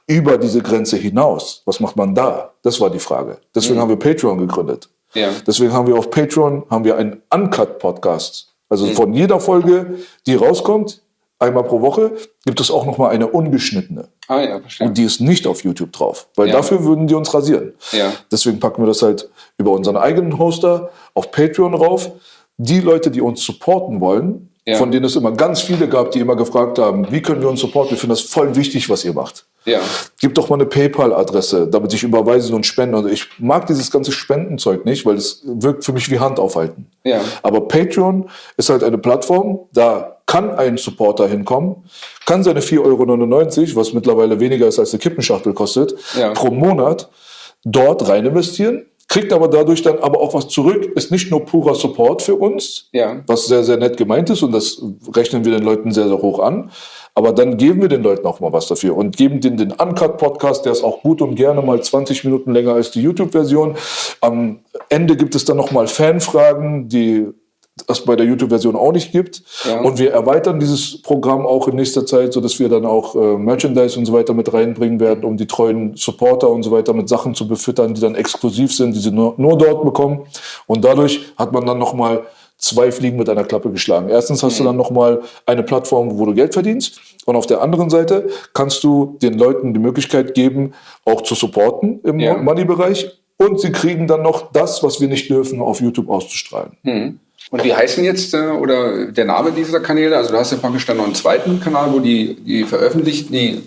über diese Grenze hinaus. Was macht man da? Das war die Frage. Deswegen mhm. haben wir Patreon gegründet. Ja. Deswegen haben wir auf Patreon haben wir einen Uncut-Podcast. Also mhm. von jeder Folge, die rauskommt, einmal pro Woche, gibt es auch noch mal eine ungeschnittene. Ah ja, verstehe. Und die ist nicht auf YouTube drauf, weil ja. dafür würden die uns rasieren. Ja. Deswegen packen wir das halt über unseren eigenen Hoster auf Patreon rauf. Die Leute, die uns supporten wollen, ja. von denen es immer ganz viele gab, die immer gefragt haben, wie können wir uns supporten? Wir finden das voll wichtig, was ihr macht. Ja. Gib doch mal eine PayPal-Adresse, damit ich überweisen und spenden. Also ich mag dieses ganze Spendenzeug nicht, weil es wirkt für mich wie Hand aufhalten. Ja. Aber Patreon ist halt eine Plattform, da kann ein Supporter hinkommen, kann seine 4,99 Euro, was mittlerweile weniger ist als eine Kippenschachtel kostet, ja. pro Monat dort rein investieren kriegt aber dadurch dann aber auch was zurück, ist nicht nur purer Support für uns, ja. was sehr, sehr nett gemeint ist und das rechnen wir den Leuten sehr, sehr hoch an. Aber dann geben wir den Leuten auch mal was dafür und geben denen den Uncut-Podcast, der ist auch gut und gerne mal 20 Minuten länger als die YouTube-Version. Am Ende gibt es dann nochmal Fanfragen, die das bei der YouTube-Version auch nicht gibt. Ja. Und wir erweitern dieses Programm auch in nächster Zeit, sodass wir dann auch äh, Merchandise und so weiter mit reinbringen werden, um die treuen Supporter und so weiter mit Sachen zu befüttern, die dann exklusiv sind, die sie nur, nur dort bekommen. Und dadurch hat man dann nochmal zwei Fliegen mit einer Klappe geschlagen. Erstens hast mhm. du dann nochmal eine Plattform, wo du Geld verdienst. Und auf der anderen Seite kannst du den Leuten die Möglichkeit geben, auch zu supporten im ja. Money-Bereich. Und sie kriegen dann noch das, was wir nicht dürfen, auf YouTube auszustrahlen. Mhm. Und wie heißen jetzt äh, oder der Name dieser Kanäle? Also du hast ja praktisch dann noch einen zweiten Kanal, wo die, die veröffentlicht, die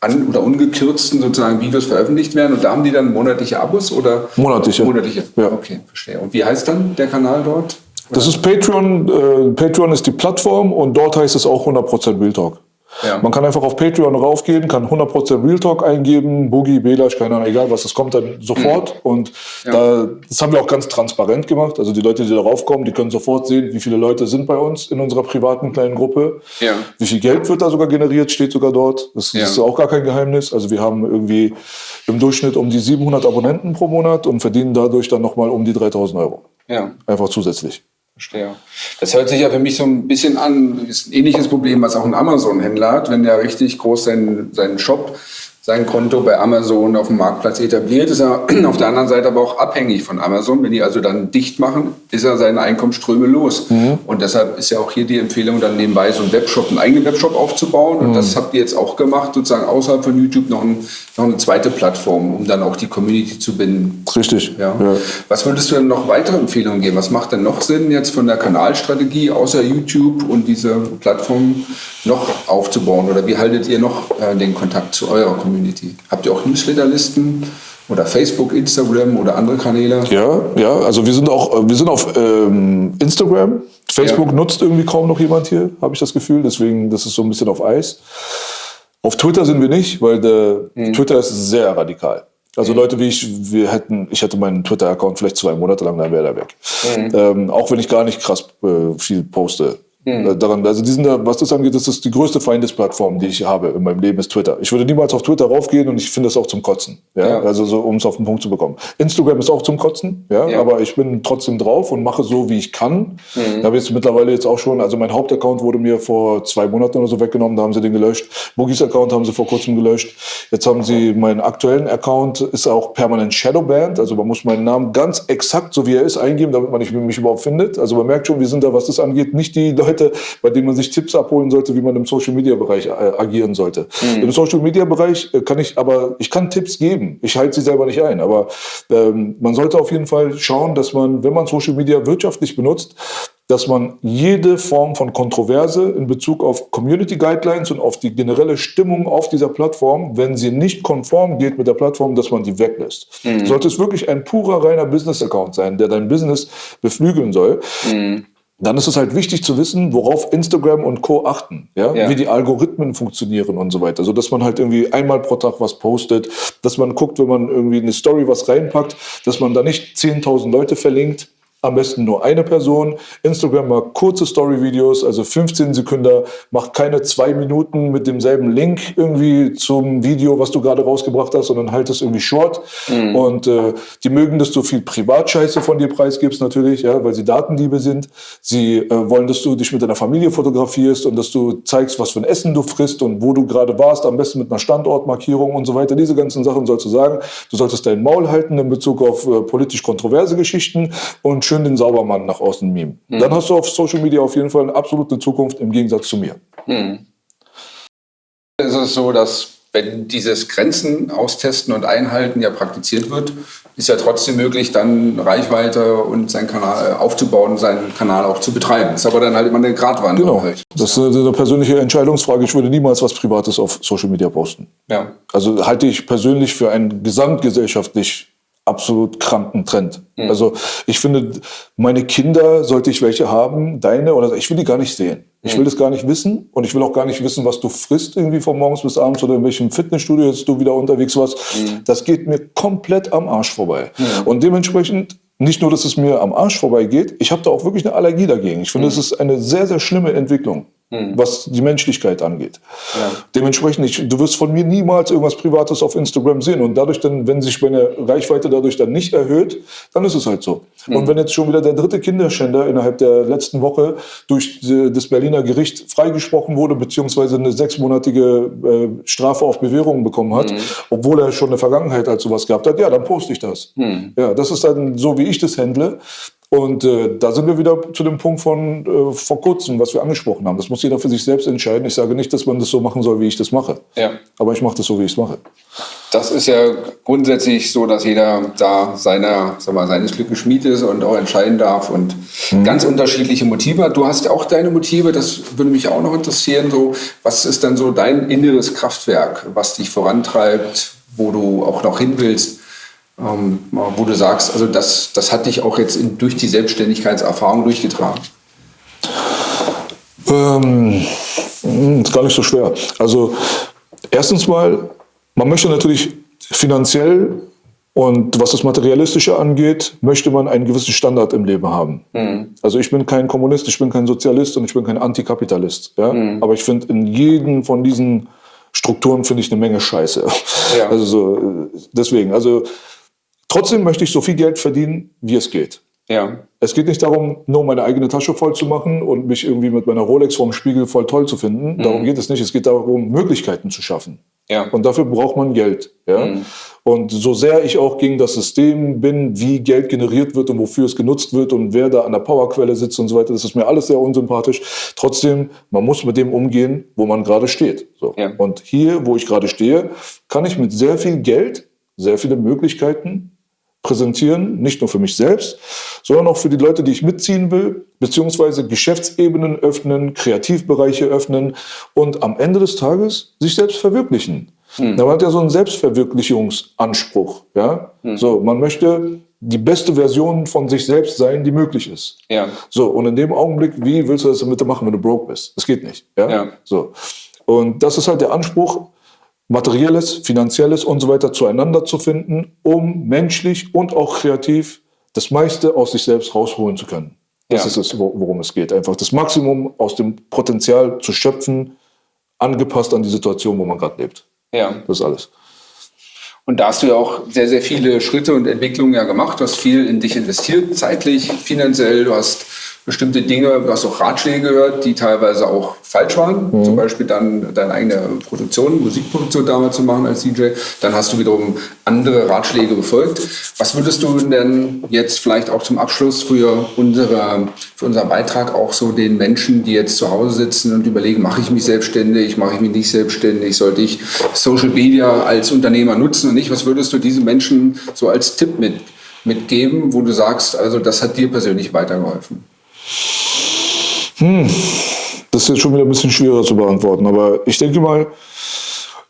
an oder ungekürzten sozusagen Videos veröffentlicht werden und da haben die dann monatliche Abos oder? Monatliche. Monatliche. Ja. Okay, verstehe. Und wie heißt dann der Kanal dort? Das ist Patreon. Äh, Patreon ist die Plattform und dort heißt es auch 100% Real Talk. Ja. Man kann einfach auf Patreon raufgehen, kann 100% Real Talk eingeben, Boogie, Belash, keine Ahnung, egal was, das kommt dann sofort. Mhm. Und ja. da, das haben wir auch ganz transparent gemacht. Also die Leute, die darauf kommen, die können sofort sehen, wie viele Leute sind bei uns in unserer privaten kleinen Gruppe. Ja. Wie viel Geld wird da sogar generiert, steht sogar dort. Das, das ist auch gar kein Geheimnis. Also wir haben irgendwie im Durchschnitt um die 700 Abonnenten pro Monat und verdienen dadurch dann nochmal um die 3000 Euro. Ja. Einfach zusätzlich. Verstehe. Das hört sich ja für mich so ein bisschen an, ist ein ähnliches Problem, was auch ein Amazon-Händler hat, wenn der richtig groß seinen, seinen Shop sein Konto bei Amazon auf dem Marktplatz etabliert, ist er auf der anderen Seite aber auch abhängig von Amazon. Wenn die also dann dicht machen, ist er seine Einkommensströme los. Mhm. Und deshalb ist ja auch hier die Empfehlung, dann nebenbei so einen Webshop, einen eigenen Webshop aufzubauen. Und mhm. das habt ihr jetzt auch gemacht, sozusagen außerhalb von YouTube noch, ein, noch eine zweite Plattform, um dann auch die Community zu binden. Richtig. Ja. ja. Was würdest du denn noch weitere Empfehlungen geben? Was macht denn noch Sinn jetzt von der Kanalstrategie außer YouTube und dieser Plattform noch aufzubauen? Oder wie haltet ihr noch äh, den Kontakt zu eurer Community? Community? Habt ihr auch Newsletterlisten oder Facebook, Instagram oder andere Kanäle? Ja, ja, also wir sind auch, wir sind auf ähm, Instagram. Facebook ja. nutzt irgendwie kaum noch jemand hier, habe ich das Gefühl. Deswegen, das ist so ein bisschen auf Eis. Auf Twitter sind wir nicht, weil mhm. Twitter ist sehr radikal. Also mhm. Leute wie ich, wir hätten, ich hätte meinen Twitter-Account vielleicht zwei Monate lang, dann wäre der weg. Mhm. Ähm, auch wenn ich gar nicht krass äh, viel poste. Mhm. Daran, also die sind da, was das angeht, das ist die größte Feindesplattform, die ich habe in meinem Leben, ist Twitter. Ich würde niemals auf Twitter raufgehen und ich finde das auch zum Kotzen. Ja? ja. Also so, um es auf den Punkt zu bekommen. Instagram ist auch zum Kotzen, ja? ja. aber ich bin trotzdem drauf und mache so, wie ich kann. Mhm. Ich habe jetzt mittlerweile jetzt auch schon, also mein Hauptaccount wurde mir vor zwei Monaten oder so weggenommen, da haben sie den gelöscht. Boogies Account haben sie vor kurzem gelöscht. Jetzt haben sie meinen aktuellen Account, ist auch permanent Shadowbanned, also man muss meinen Namen ganz exakt, so wie er ist, eingeben, damit man mich überhaupt findet. Also man merkt schon, wir sind da, was das angeht, nicht die Leute, bei denen man sich Tipps abholen sollte, wie man im Social Media Bereich äh, agieren sollte. Mhm. Im Social Media Bereich äh, kann ich aber, ich kann Tipps geben. Ich halte sie selber nicht ein. Aber ähm, man sollte auf jeden Fall schauen, dass man, wenn man Social Media wirtschaftlich benutzt, dass man jede Form von Kontroverse in Bezug auf Community Guidelines und auf die generelle Stimmung auf dieser Plattform, wenn sie nicht konform geht mit der Plattform, dass man die weglässt. Mhm. Sollte es wirklich ein purer, reiner Business-Account sein, der dein Business beflügeln soll, mhm dann ist es halt wichtig zu wissen, worauf Instagram und Co. achten, ja? ja? wie die Algorithmen funktionieren und so weiter. So dass man halt irgendwie einmal pro Tag was postet, dass man guckt, wenn man irgendwie eine Story was reinpackt, dass man da nicht 10.000 Leute verlinkt, am besten nur eine Person. Instagram mag kurze Story-Videos, also 15 Sekunden, macht keine zwei Minuten mit demselben Link irgendwie zum Video, was du gerade rausgebracht hast, sondern halt es irgendwie short. Mhm. Und äh, die mögen, dass du viel Privatscheiße von dir preisgibst natürlich, ja, weil sie Datenliebe sind. Sie äh, wollen, dass du dich mit deiner Familie fotografierst und dass du zeigst, was für ein Essen du frisst und wo du gerade warst, am besten mit einer Standortmarkierung und so weiter. Diese ganzen Sachen sollst du sagen. Du solltest dein Maul halten in Bezug auf äh, politisch kontroverse Geschichten und schön den Saubermann nach außen meme. Mhm. Dann hast du auf Social Media auf jeden Fall eine absolute Zukunft im Gegensatz zu mir. Mhm. Ist es so, dass wenn dieses Grenzen austesten und einhalten ja praktiziert wird, ist ja trotzdem möglich, dann Reichweite und seinen Kanal aufzubauen, seinen Kanal auch zu betreiben. Ist aber dann halt immer eine Gratwanderung. Genau. Halt. Das ist eine persönliche Entscheidungsfrage. Ich würde niemals was Privates auf Social Media posten. Ja. Also halte ich persönlich für ein gesamtgesellschaftlich absolut kranken Trend. Mhm. Also ich finde, meine Kinder, sollte ich welche haben, deine oder ich will die gar nicht sehen. Ich will mhm. das gar nicht wissen und ich will auch gar nicht wissen, was du frisst irgendwie von morgens bis abends oder in welchem Fitnessstudio jetzt du wieder unterwegs warst. Mhm. Das geht mir komplett am Arsch vorbei. Mhm. Und dementsprechend nicht nur, dass es mir am Arsch vorbei geht, ich habe da auch wirklich eine Allergie dagegen. Ich finde, es ist eine sehr, sehr schlimme Entwicklung mhm. was die Menschlichkeit angeht. Ja. Dementsprechend, ich, du wirst von mir niemals irgendwas Privates auf Instagram sehen. Und dadurch dann, wenn sich meine Reichweite dadurch dann nicht erhöht, dann ist es halt so. Mhm. Und wenn jetzt schon wieder der dritte Kinderschänder innerhalb der letzten Woche durch das Berliner Gericht freigesprochen wurde, beziehungsweise eine sechsmonatige äh, Strafe auf Bewährung bekommen hat, mhm. obwohl er schon eine Vergangenheit als sowas gehabt hat, ja, dann poste ich das. Mhm. Ja, das ist dann so, wie ich das handle. Und äh, da sind wir wieder zu dem Punkt von äh, vor kurzem, was wir angesprochen haben. Das muss jeder für sich selbst entscheiden. Ich sage nicht, dass man das so machen soll, wie ich das mache. Ja. Aber ich mache das so, wie ich es mache. Das ist ja grundsätzlich so, dass jeder da seiner, sag mal, seines Glückes Schmied ist und auch entscheiden darf und mhm. ganz unterschiedliche Motive hat. Du hast auch deine Motive, das würde mich auch noch interessieren. So, was ist dann so dein inneres Kraftwerk, was dich vorantreibt, wo du auch noch hin willst? Ähm, wo du sagst, also das, das hat dich auch jetzt in, durch die Selbstständigkeitserfahrung durchgetragen? Ähm, hm, ist gar nicht so schwer. Also erstens mal, man möchte natürlich finanziell und was das Materialistische angeht, möchte man einen gewissen Standard im Leben haben. Mhm. Also ich bin kein Kommunist, ich bin kein Sozialist und ich bin kein Antikapitalist. Ja? Mhm. Aber ich finde in jedem von diesen Strukturen finde ich eine Menge Scheiße. Ja. Also so, deswegen, also Trotzdem möchte ich so viel Geld verdienen, wie es geht. Ja. Es geht nicht darum, nur meine eigene Tasche voll zu machen und mich irgendwie mit meiner Rolex vorm Spiegel voll toll zu finden. Mhm. Darum geht es nicht. Es geht darum, Möglichkeiten zu schaffen. Ja. Und dafür braucht man Geld. Ja? Mhm. Und so sehr ich auch gegen das System bin, wie Geld generiert wird und wofür es genutzt wird und wer da an der Powerquelle sitzt und so weiter, das ist mir alles sehr unsympathisch. Trotzdem, man muss mit dem umgehen, wo man gerade steht. So. Ja. Und hier, wo ich gerade stehe, kann ich mit sehr viel Geld sehr viele Möglichkeiten präsentieren, nicht nur für mich selbst, sondern auch für die Leute, die ich mitziehen will, beziehungsweise Geschäftsebenen öffnen, Kreativbereiche öffnen und am Ende des Tages sich selbst verwirklichen. Hm. Man hat ja so einen Selbstverwirklichungsanspruch. Ja? Hm. So, man möchte die beste Version von sich selbst sein, die möglich ist. Ja. So, und in dem Augenblick, wie willst du das damit machen, wenn du broke bist? Das geht nicht. Ja? ja. So. Und das ist halt der Anspruch, materielles, finanzielles und so weiter zueinander zu finden, um menschlich und auch kreativ das meiste aus sich selbst rausholen zu können. Das ja. ist es, worum es geht. Einfach das Maximum aus dem Potenzial zu schöpfen, angepasst an die Situation, wo man gerade lebt. Ja. Das ist alles. Und da hast du ja auch sehr, sehr viele Schritte und Entwicklungen ja gemacht. Du hast viel in dich investiert, zeitlich, finanziell. Du hast bestimmte Dinge, du hast auch Ratschläge gehört, die teilweise auch falsch waren. Mhm. Zum Beispiel dann deine eigene Produktion, Musikproduktion damals zu machen als DJ. Dann hast du wiederum andere Ratschläge befolgt. Was würdest du denn jetzt vielleicht auch zum Abschluss für, unsere, für unseren Beitrag auch so den Menschen, die jetzt zu Hause sitzen und überlegen, mache ich mich selbstständig, mache ich mich nicht selbstständig, sollte ich Social Media als Unternehmer nutzen und nicht? Was würdest du diesen Menschen so als Tipp mit, mitgeben, wo du sagst, also das hat dir persönlich weitergeholfen? Das ist jetzt schon wieder ein bisschen schwerer zu beantworten, aber ich denke mal,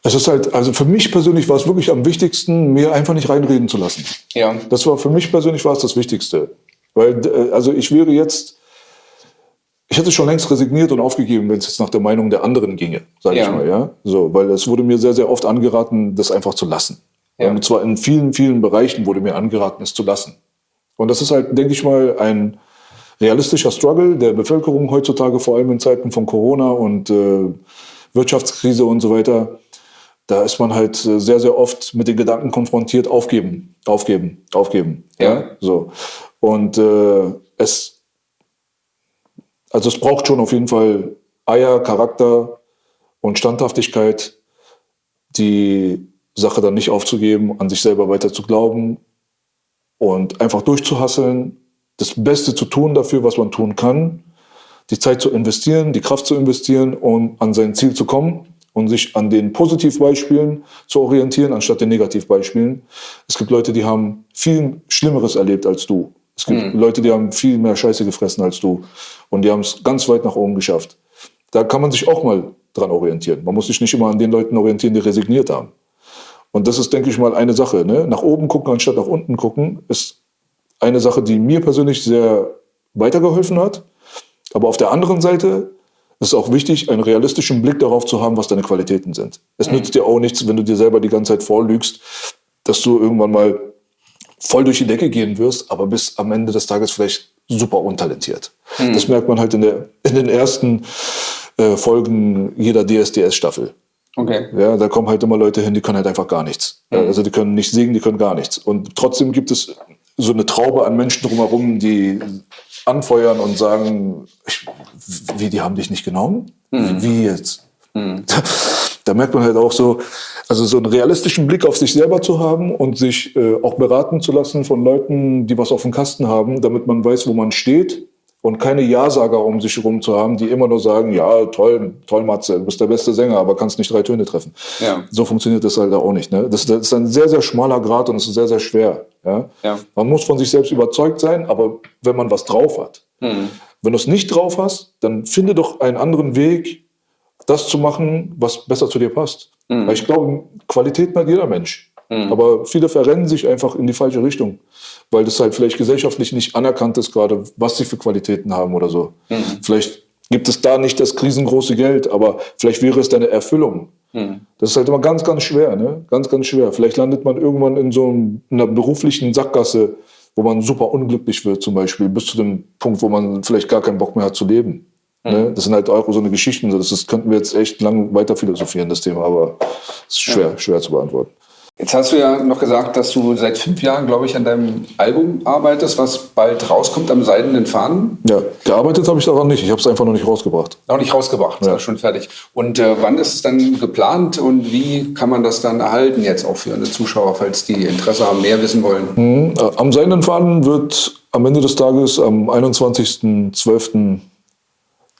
es ist halt, also für mich persönlich war es wirklich am wichtigsten, mir einfach nicht reinreden zu lassen. Ja. Das war für mich persönlich war es das Wichtigste. Weil, äh, also ich wäre jetzt, ich hätte schon längst resigniert und aufgegeben, wenn es jetzt nach der Meinung der anderen ginge, sage Ja. ich mal, ja. So, weil es wurde mir sehr, sehr oft angeraten, das einfach zu lassen. Ja. Und zwar in vielen, vielen Bereichen wurde mir angeraten, es zu lassen. Und das ist halt, denke ich mal, ein realistischer Struggle der Bevölkerung heutzutage, vor allem in Zeiten von Corona und äh, Wirtschaftskrise und so weiter. Da ist man halt äh, sehr, sehr oft mit den Gedanken konfrontiert, aufgeben, aufgeben, aufgeben. Ja. so. Und äh, es, also es braucht schon auf jeden Fall Eier, Charakter und Standhaftigkeit, die Sache dann nicht aufzugeben, an sich selber weiter zu glauben und einfach durchzuhasseln, das Beste zu tun dafür, was man tun kann, die Zeit zu investieren, die Kraft zu investieren, um an sein Ziel zu kommen und sich an den Positivbeispielen zu orientieren, anstatt den Negativbeispielen. Es gibt Leute, die haben viel Schlimmeres erlebt als du. Es gibt Leute, die haben viel mehr Scheiße gefressen als du und die haben es ganz weit nach oben geschafft. Da kann man sich auch mal dran orientieren. Man muss sich nicht immer an den Leuten orientieren, die resigniert haben. Und das ist, denke ich mal, eine Sache. Ne? Nach oben gucken anstatt nach unten gucken ist eine Sache, die mir persönlich sehr weitergeholfen hat. Aber auf der anderen Seite ist es auch wichtig, einen realistischen Blick darauf zu haben, was deine Qualitäten sind. Es nützt dir auch nichts, wenn du dir selber die ganze Zeit vorlügst, dass du irgendwann mal voll durch die Decke gehen wirst, aber bis am Ende des Tages vielleicht super untalentiert. Das merkt man halt in, der, in den ersten äh, Folgen jeder DSDS-Staffel. Okay. Ja, da kommen halt immer Leute hin, die können halt einfach gar nichts. Ja, Also die können nicht singen, die können gar nichts. Und trotzdem gibt es so eine Traube an Menschen drumherum, die anfeuern und sagen, ich, wie, die haben dich nicht genommen? Wie jetzt? Da, da merkt man halt auch so, also so einen realistischen Blick auf sich selber zu haben und sich äh, auch beraten zu lassen von Leuten, die was auf dem Kasten haben, damit man weiß, wo man steht und keine Ja-Sager um sich herum zu haben, die immer nur sagen, ja, toll, toll, Matze, du bist der beste Sänger, aber kannst nicht drei Töne treffen. Ja. So funktioniert das halt auch nicht. Ne? Das, das ist ein sehr, sehr schmaler Grad und es ist sehr, sehr schwer. Ja? Ja. Man muss von sich selbst überzeugt sein, aber wenn man was drauf hat. Wenn du es nicht drauf hast, dann finde doch einen anderen Weg, das zu machen, was besser zu dir passt. Weil ich glaube, Qualität hat jeder Mensch. Aber viele verrennen sich einfach in die falsche Richtung, weil das halt vielleicht gesellschaftlich nicht anerkannt ist, gerade was sie für Qualitäten haben oder so. Vielleicht gibt es da nicht das riesengroße Geld, aber vielleicht wäre es deine Erfüllung. Das ist halt immer ganz, ganz schwer, ne? Ganz, ganz schwer. Vielleicht landet man irgendwann in so einer beruflichen Sackgasse, wo man super unglücklich wird, zum Beispiel, bis zu dem Punkt, wo man vielleicht gar keinen Bock mehr hat zu leben. Ne? Das sind halt auch so eine Geschichten, das ist, könnten wir jetzt echt lang weiter philosophieren, das Thema, aber es ist schwer, schwer zu beantworten. Jetzt hast du ja noch gesagt, dass du seit fünf Jahren, glaube ich, an deinem Album arbeitest, was bald rauskommt am Seidenen Fahnen. Ja, gearbeitet habe ich daran nicht, ich habe es einfach noch nicht rausgebracht. Noch nicht rausgebracht, Ja. schon fertig. Und äh, wann ist es dann geplant und wie kann man das dann erhalten jetzt auch für eine Zuschauer, falls die Interesse haben, mehr wissen wollen? Äh, Am Seidenen Faden wird am Ende des Tages am 21.12.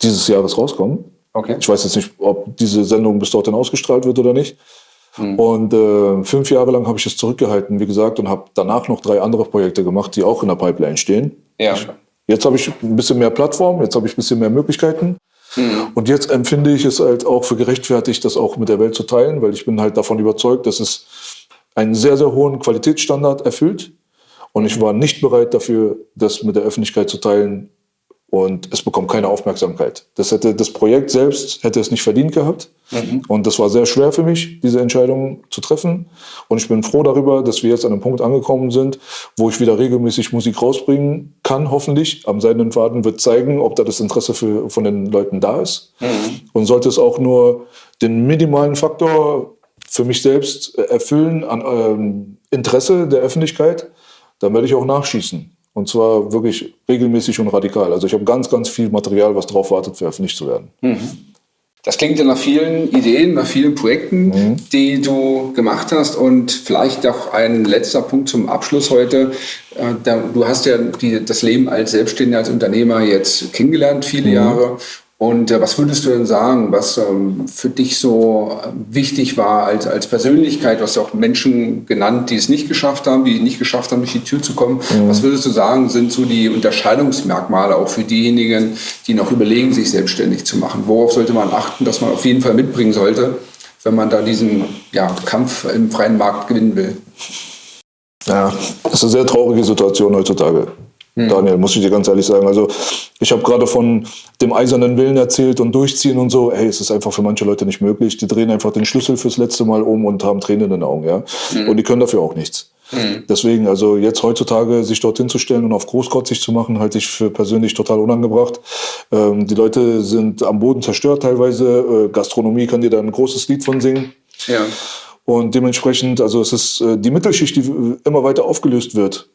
dieses Jahres rauskommen. Okay. Ich weiß jetzt nicht, ob diese Sendung bis dorthin ausgestrahlt wird oder nicht. Und äh, fünf Jahre lang habe ich es zurückgehalten, wie gesagt, und habe danach noch drei andere Projekte gemacht, die auch in der Pipeline stehen. Ja. Jetzt habe ich ein bisschen mehr Plattform, jetzt habe ich ein bisschen mehr Möglichkeiten. Und jetzt empfinde ich es halt auch für gerechtfertigt, das auch mit der Welt zu teilen, weil ich bin halt davon überzeugt, dass es einen sehr, sehr hohen Qualitätsstandard erfüllt. Und ich war nicht bereit dafür, das mit der Öffentlichkeit zu teilen. Und es bekommt keine Aufmerksamkeit. Das, hätte, das Projekt selbst hätte es nicht verdient gehabt. Und das war sehr schwer für mich, diese Entscheidung zu treffen. Und ich bin froh darüber, dass wir jetzt an einem Punkt angekommen sind, wo ich wieder regelmäßig Musik rausbringen kann, hoffentlich. Am Seidenen Faden wird zeigen, ob da das Interesse für, von den Leuten da ist. Und sollte es auch nur den minimalen Faktor für mich selbst erfüllen an ähm, Interesse der Öffentlichkeit, dann werde ich auch nachschießen. Und zwar wirklich regelmäßig und radikal. Also ich habe ganz, ganz viel Material, was darauf wartet, veröffentlicht zu werden. Das klingt ja nach vielen Ideen, nach vielen Projekten, die du gemacht hast. Und vielleicht auch ein letzter Punkt zum Abschluss heute. Äh, Du hast ja die, das Leben als Selbstständiger, als Unternehmer jetzt kennengelernt, viele Jahre. Und äh, was würdest du denn sagen, was ähm, für dich so äh, wichtig war als, als Persönlichkeit? Du hast ja auch Menschen genannt, die es nicht geschafft haben, die nicht geschafft haben, durch die Tür zu kommen. Mhm. Was würdest du sagen, sind so die Unterscheidungsmerkmale auch für diejenigen, die noch überlegen, sich selbstständig zu machen? Worauf sollte man achten, dass man auf jeden Fall mitbringen sollte, wenn man da diesen ja, Kampf im freien Markt gewinnen will? Ja, das ist eine sehr traurige Situation heutzutage. Hm. Daniel, muss ich dir ganz ehrlich sagen. Also ich habe gerade von dem eisernen Willen erzählt und durchziehen und so. Hey, es ist einfach für manche Leute nicht möglich. Die drehen einfach den Schlüssel fürs letzte Mal um und haben Tränen in den Augen, ja. Mhm. Und die können dafür auch nichts. Mhm. Deswegen, also jetzt heutzutage sich dorthin zu stellen und auf großkotzig zu machen, halte ich für persönlich total unangebracht. Ähm, die Leute sind am Boden zerstört teilweise. Äh, Gastronomie kann dir da ein großes Lied von singen. Ja. Und dementsprechend, also es ist äh, die Mittelschicht, die immer weiter aufgelöst wird.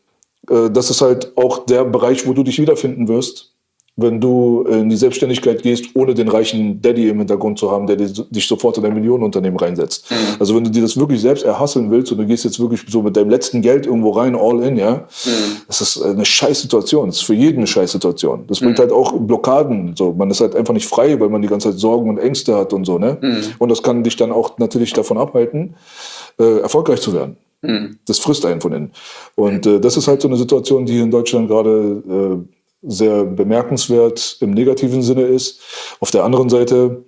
Äh, das ist halt auch der Bereich, wo du dich wiederfinden wirst, wenn du in die Selbstständigkeit gehst, ohne den reichen Daddy im Hintergrund zu haben, der dich sofort in ein Millionenunternehmen reinsetzt. Mhm. Also wenn du dir das wirklich selbst erhasseln willst und du gehst jetzt wirklich so mit deinem letzten Geld irgendwo rein, all in, ja, mhm. das ist eine Scheißsituation. Das ist für jeden eine Scheißsituation. Das bringt mhm. halt auch Blockaden. So, man ist halt einfach nicht frei, weil man die ganze Zeit Sorgen und Ängste hat und so, ne? Mhm. Und das kann dich dann auch natürlich davon abhalten, äh, erfolgreich zu werden. Mhm. Das frisst einen von innen. Und äh, das ist halt so eine Situation, die hier in Deutschland gerade äh, sehr bemerkenswert im negativen Sinne ist. Auf der anderen Seite,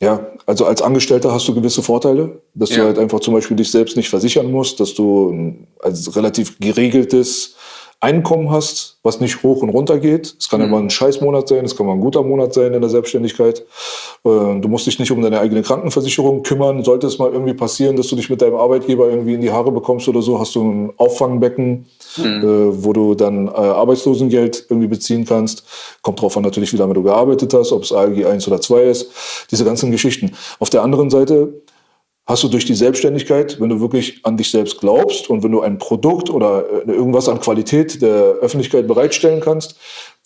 ja, also als Angestellter hast du gewisse Vorteile, dass ja. du halt einfach zum Beispiel dich selbst nicht versichern musst, dass du ein als relativ geregeltes Einkommen hast, was nicht hoch und runter geht. Es kann mhm. immer ein Scheißmonat sein, es kann mal ein guter Monat sein in der Selbstständigkeit. Äh, du musst dich nicht um deine eigene Krankenversicherung kümmern. Sollte es mal irgendwie passieren, dass du dich mit deinem Arbeitgeber irgendwie in die Haare bekommst oder so, hast du ein Auffangbecken, mhm. Äh, wo du dann äh, Arbeitslosengeld irgendwie beziehen kannst. Kommt drauf an natürlich, wie lange du gearbeitet hast, ob es ALG 1 oder 2 ist. Diese ganzen Geschichten. Auf der anderen Seite hast du durch die Selbstständigkeit, wenn du wirklich an dich selbst glaubst und wenn du ein Produkt oder äh, irgendwas an Qualität der Öffentlichkeit bereitstellen kannst,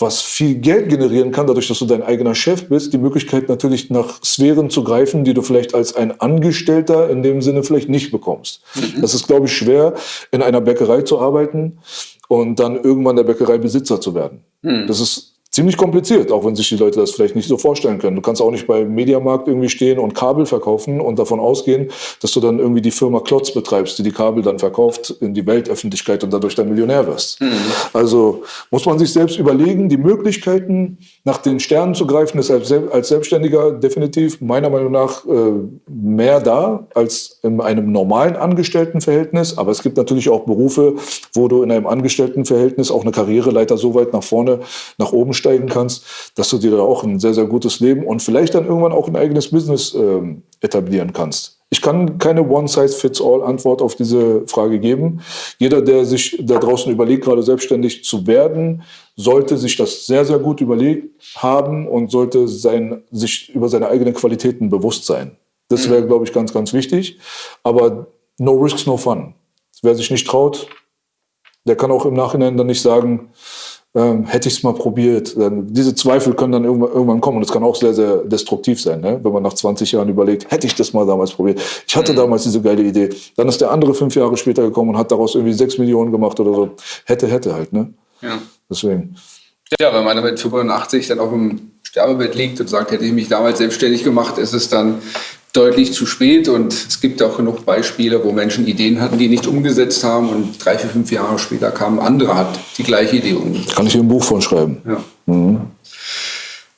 was viel Geld generieren kann, dadurch, dass du dein eigener Chef bist, die Möglichkeit natürlich nach Sphären zu greifen, die du vielleicht als ein Angestellter in dem Sinne vielleicht nicht bekommst. Mhm. Das ist, glaube ich, schwer, in einer Bäckerei zu arbeiten und dann irgendwann der Bäckereibesitzer zu werden. Mhm. Das ist ziemlich kompliziert, auch wenn sich die Leute das vielleicht nicht so vorstellen können. Du kannst auch nicht beim Mediamarkt irgendwie stehen und Kabel verkaufen und davon ausgehen, dass du dann irgendwie die Firma Klotz betreibst, die die Kabel dann verkauft in die Weltöffentlichkeit und dadurch dann Millionär wirst. Mhm. Also muss man sich selbst überlegen, die Möglichkeiten nach den Sternen zu greifen, ist als, Selbstständiger definitiv meiner Meinung nach äh, mehr da als in einem normalen Angestelltenverhältnis. Aber es gibt natürlich auch Berufe, wo du in einem Angestelltenverhältnis auch eine Karriereleiter so weit nach vorne, nach oben einsteigen kannst, dass du dir da auch ein sehr, sehr gutes Leben und vielleicht dann irgendwann auch ein eigenes Business ähm, etablieren kannst. Ich kann keine One-Size-Fits-All-Antwort auf diese Frage geben. Jeder, der sich da draußen überlegt, gerade selbstständig zu werden, sollte sich das sehr, sehr gut überlegt haben und sollte sein, sich über seine eigenen Qualitäten bewusst sein. Das wäre, glaube ich, ganz, ganz wichtig. Aber no risks, no fun. Wer sich nicht traut, der kann auch im Nachhinein dann nicht sagen, ähm, hätte ich es mal probiert. Dann, diese Zweifel können dann irgendwann, irgendwann kommen und es kann auch sehr, sehr destruktiv sein, ne? wenn man nach 20 Jahren überlegt, hätte ich das mal damals probiert. Ich hatte mhm. damals diese geile Idee. Dann ist der andere fünf Jahre später gekommen und hat daraus irgendwie sechs Millionen gemacht oder so. Hätte, hätte halt. Ne? Ja. Deswegen. Ja, wenn man mit 85 dann auf dem Sterbebett liegt und sagt, hätte ich mich damals selbstständig gemacht, ist es dann deutlich zu spät und es gibt auch genug Beispiele, wo Menschen Ideen hatten, die nicht umgesetzt haben und drei, vier, fünf Jahre später kamen andere, hat die gleiche Idee umgesetzt. Kann ich hier ein Buch von schreiben. Ja. Mhm.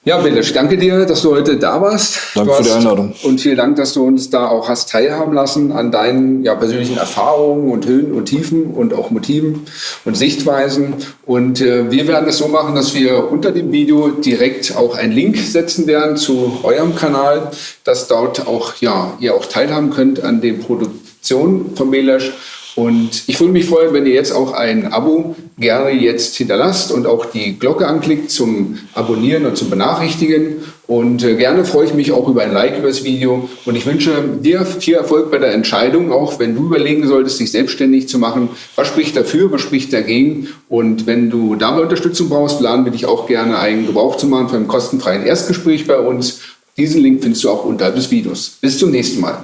Ja, Belisch, danke dir, dass du heute da warst. Danke hast, für die Einladung. Und vielen Dank, dass du uns da auch hast teilhaben lassen an deinen ja, persönlichen Erfahrungen und Höhen und Tiefen und auch Motiven und Sichtweisen. Und äh, wir werden es so machen, dass wir unter dem Video direkt auch einen Link setzen werden zu eurem Kanal, dass dort auch, ja, ihr auch teilhaben könnt an den Produktionen von Belisch. Und ich würde mich freuen, wenn ihr jetzt auch ein Abo gerne jetzt hinterlasst und auch die Glocke anklickt zum Abonnieren und zum Benachrichtigen. Und äh, gerne freue ich mich auch über ein Like über das Video. Und ich wünsche dir viel Erfolg bei der Entscheidung, auch wenn du überlegen solltest, dich selbstständig zu machen. Was spricht dafür, was spricht dagegen? Und wenn du dabei Unterstützung brauchst, laden wir dich auch gerne ein, Gebrauch zu machen für ein kostenfreien Erstgespräch bei uns. Diesen Link findest du auch unterhalb des Videos. Bis zum nächsten Mal.